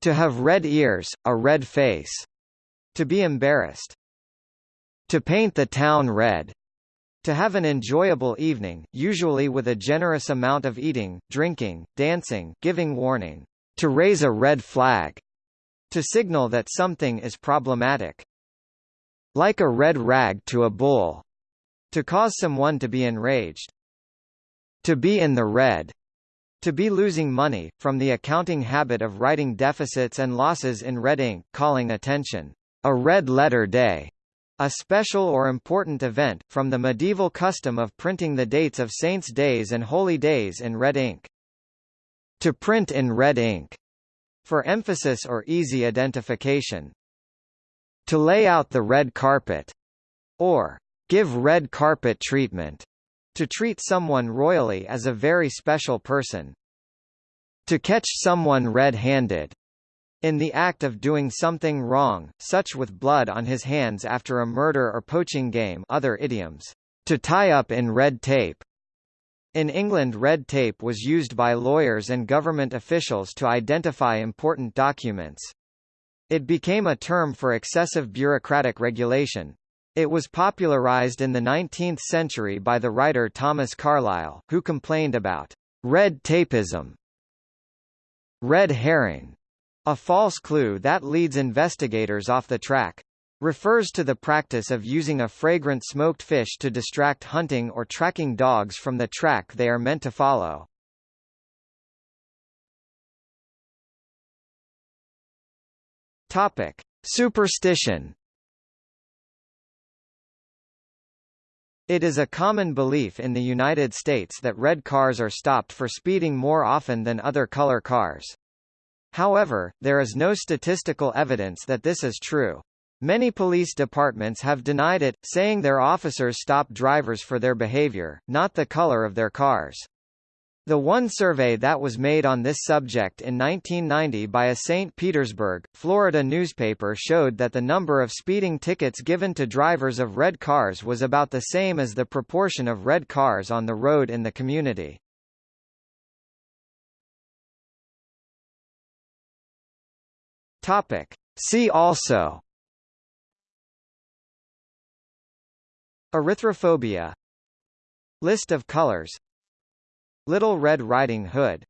To have red ears, a red face, to be embarrassed. To paint the town red, to have an enjoyable evening, usually with a generous amount of eating, drinking, dancing, giving warning to raise a red flag, to signal that something is problematic. Like a red rag to a bull, to cause someone to be enraged. To be in the red, to be losing money, from the accounting habit of writing deficits and losses in red ink, calling attention, a red letter day, a special or important event, from the medieval custom of printing the dates of saints' days and holy days in red ink to print in red ink, for emphasis or easy identification. To lay out the red carpet, or give red carpet treatment, to treat someone royally as a very special person. To catch someone red-handed, in the act of doing something wrong, such with blood on his hands after a murder or poaching game other idioms. To tie up in red tape, in England red tape was used by lawyers and government officials to identify important documents. It became a term for excessive bureaucratic regulation. It was popularized in the 19th century by the writer Thomas Carlyle, who complained about red tapeism. Red herring, a false clue that leads investigators off the track refers to the practice of using a fragrant smoked fish to distract hunting or tracking dogs from the track they are meant to follow. Topic: Superstition. It is a common belief in the United States that red cars are stopped for speeding more often than other color cars. However, there is no statistical evidence that this is true. Many police departments have denied it, saying their officers stop drivers for their behavior, not the color of their cars. The one survey that was made on this subject in 1990 by a St. Petersburg, Florida newspaper showed that the number of speeding tickets given to drivers of red cars was about the same as the proportion of red cars on the road in the community. Topic. See also Erythrophobia. List of colors. Little Red Riding Hood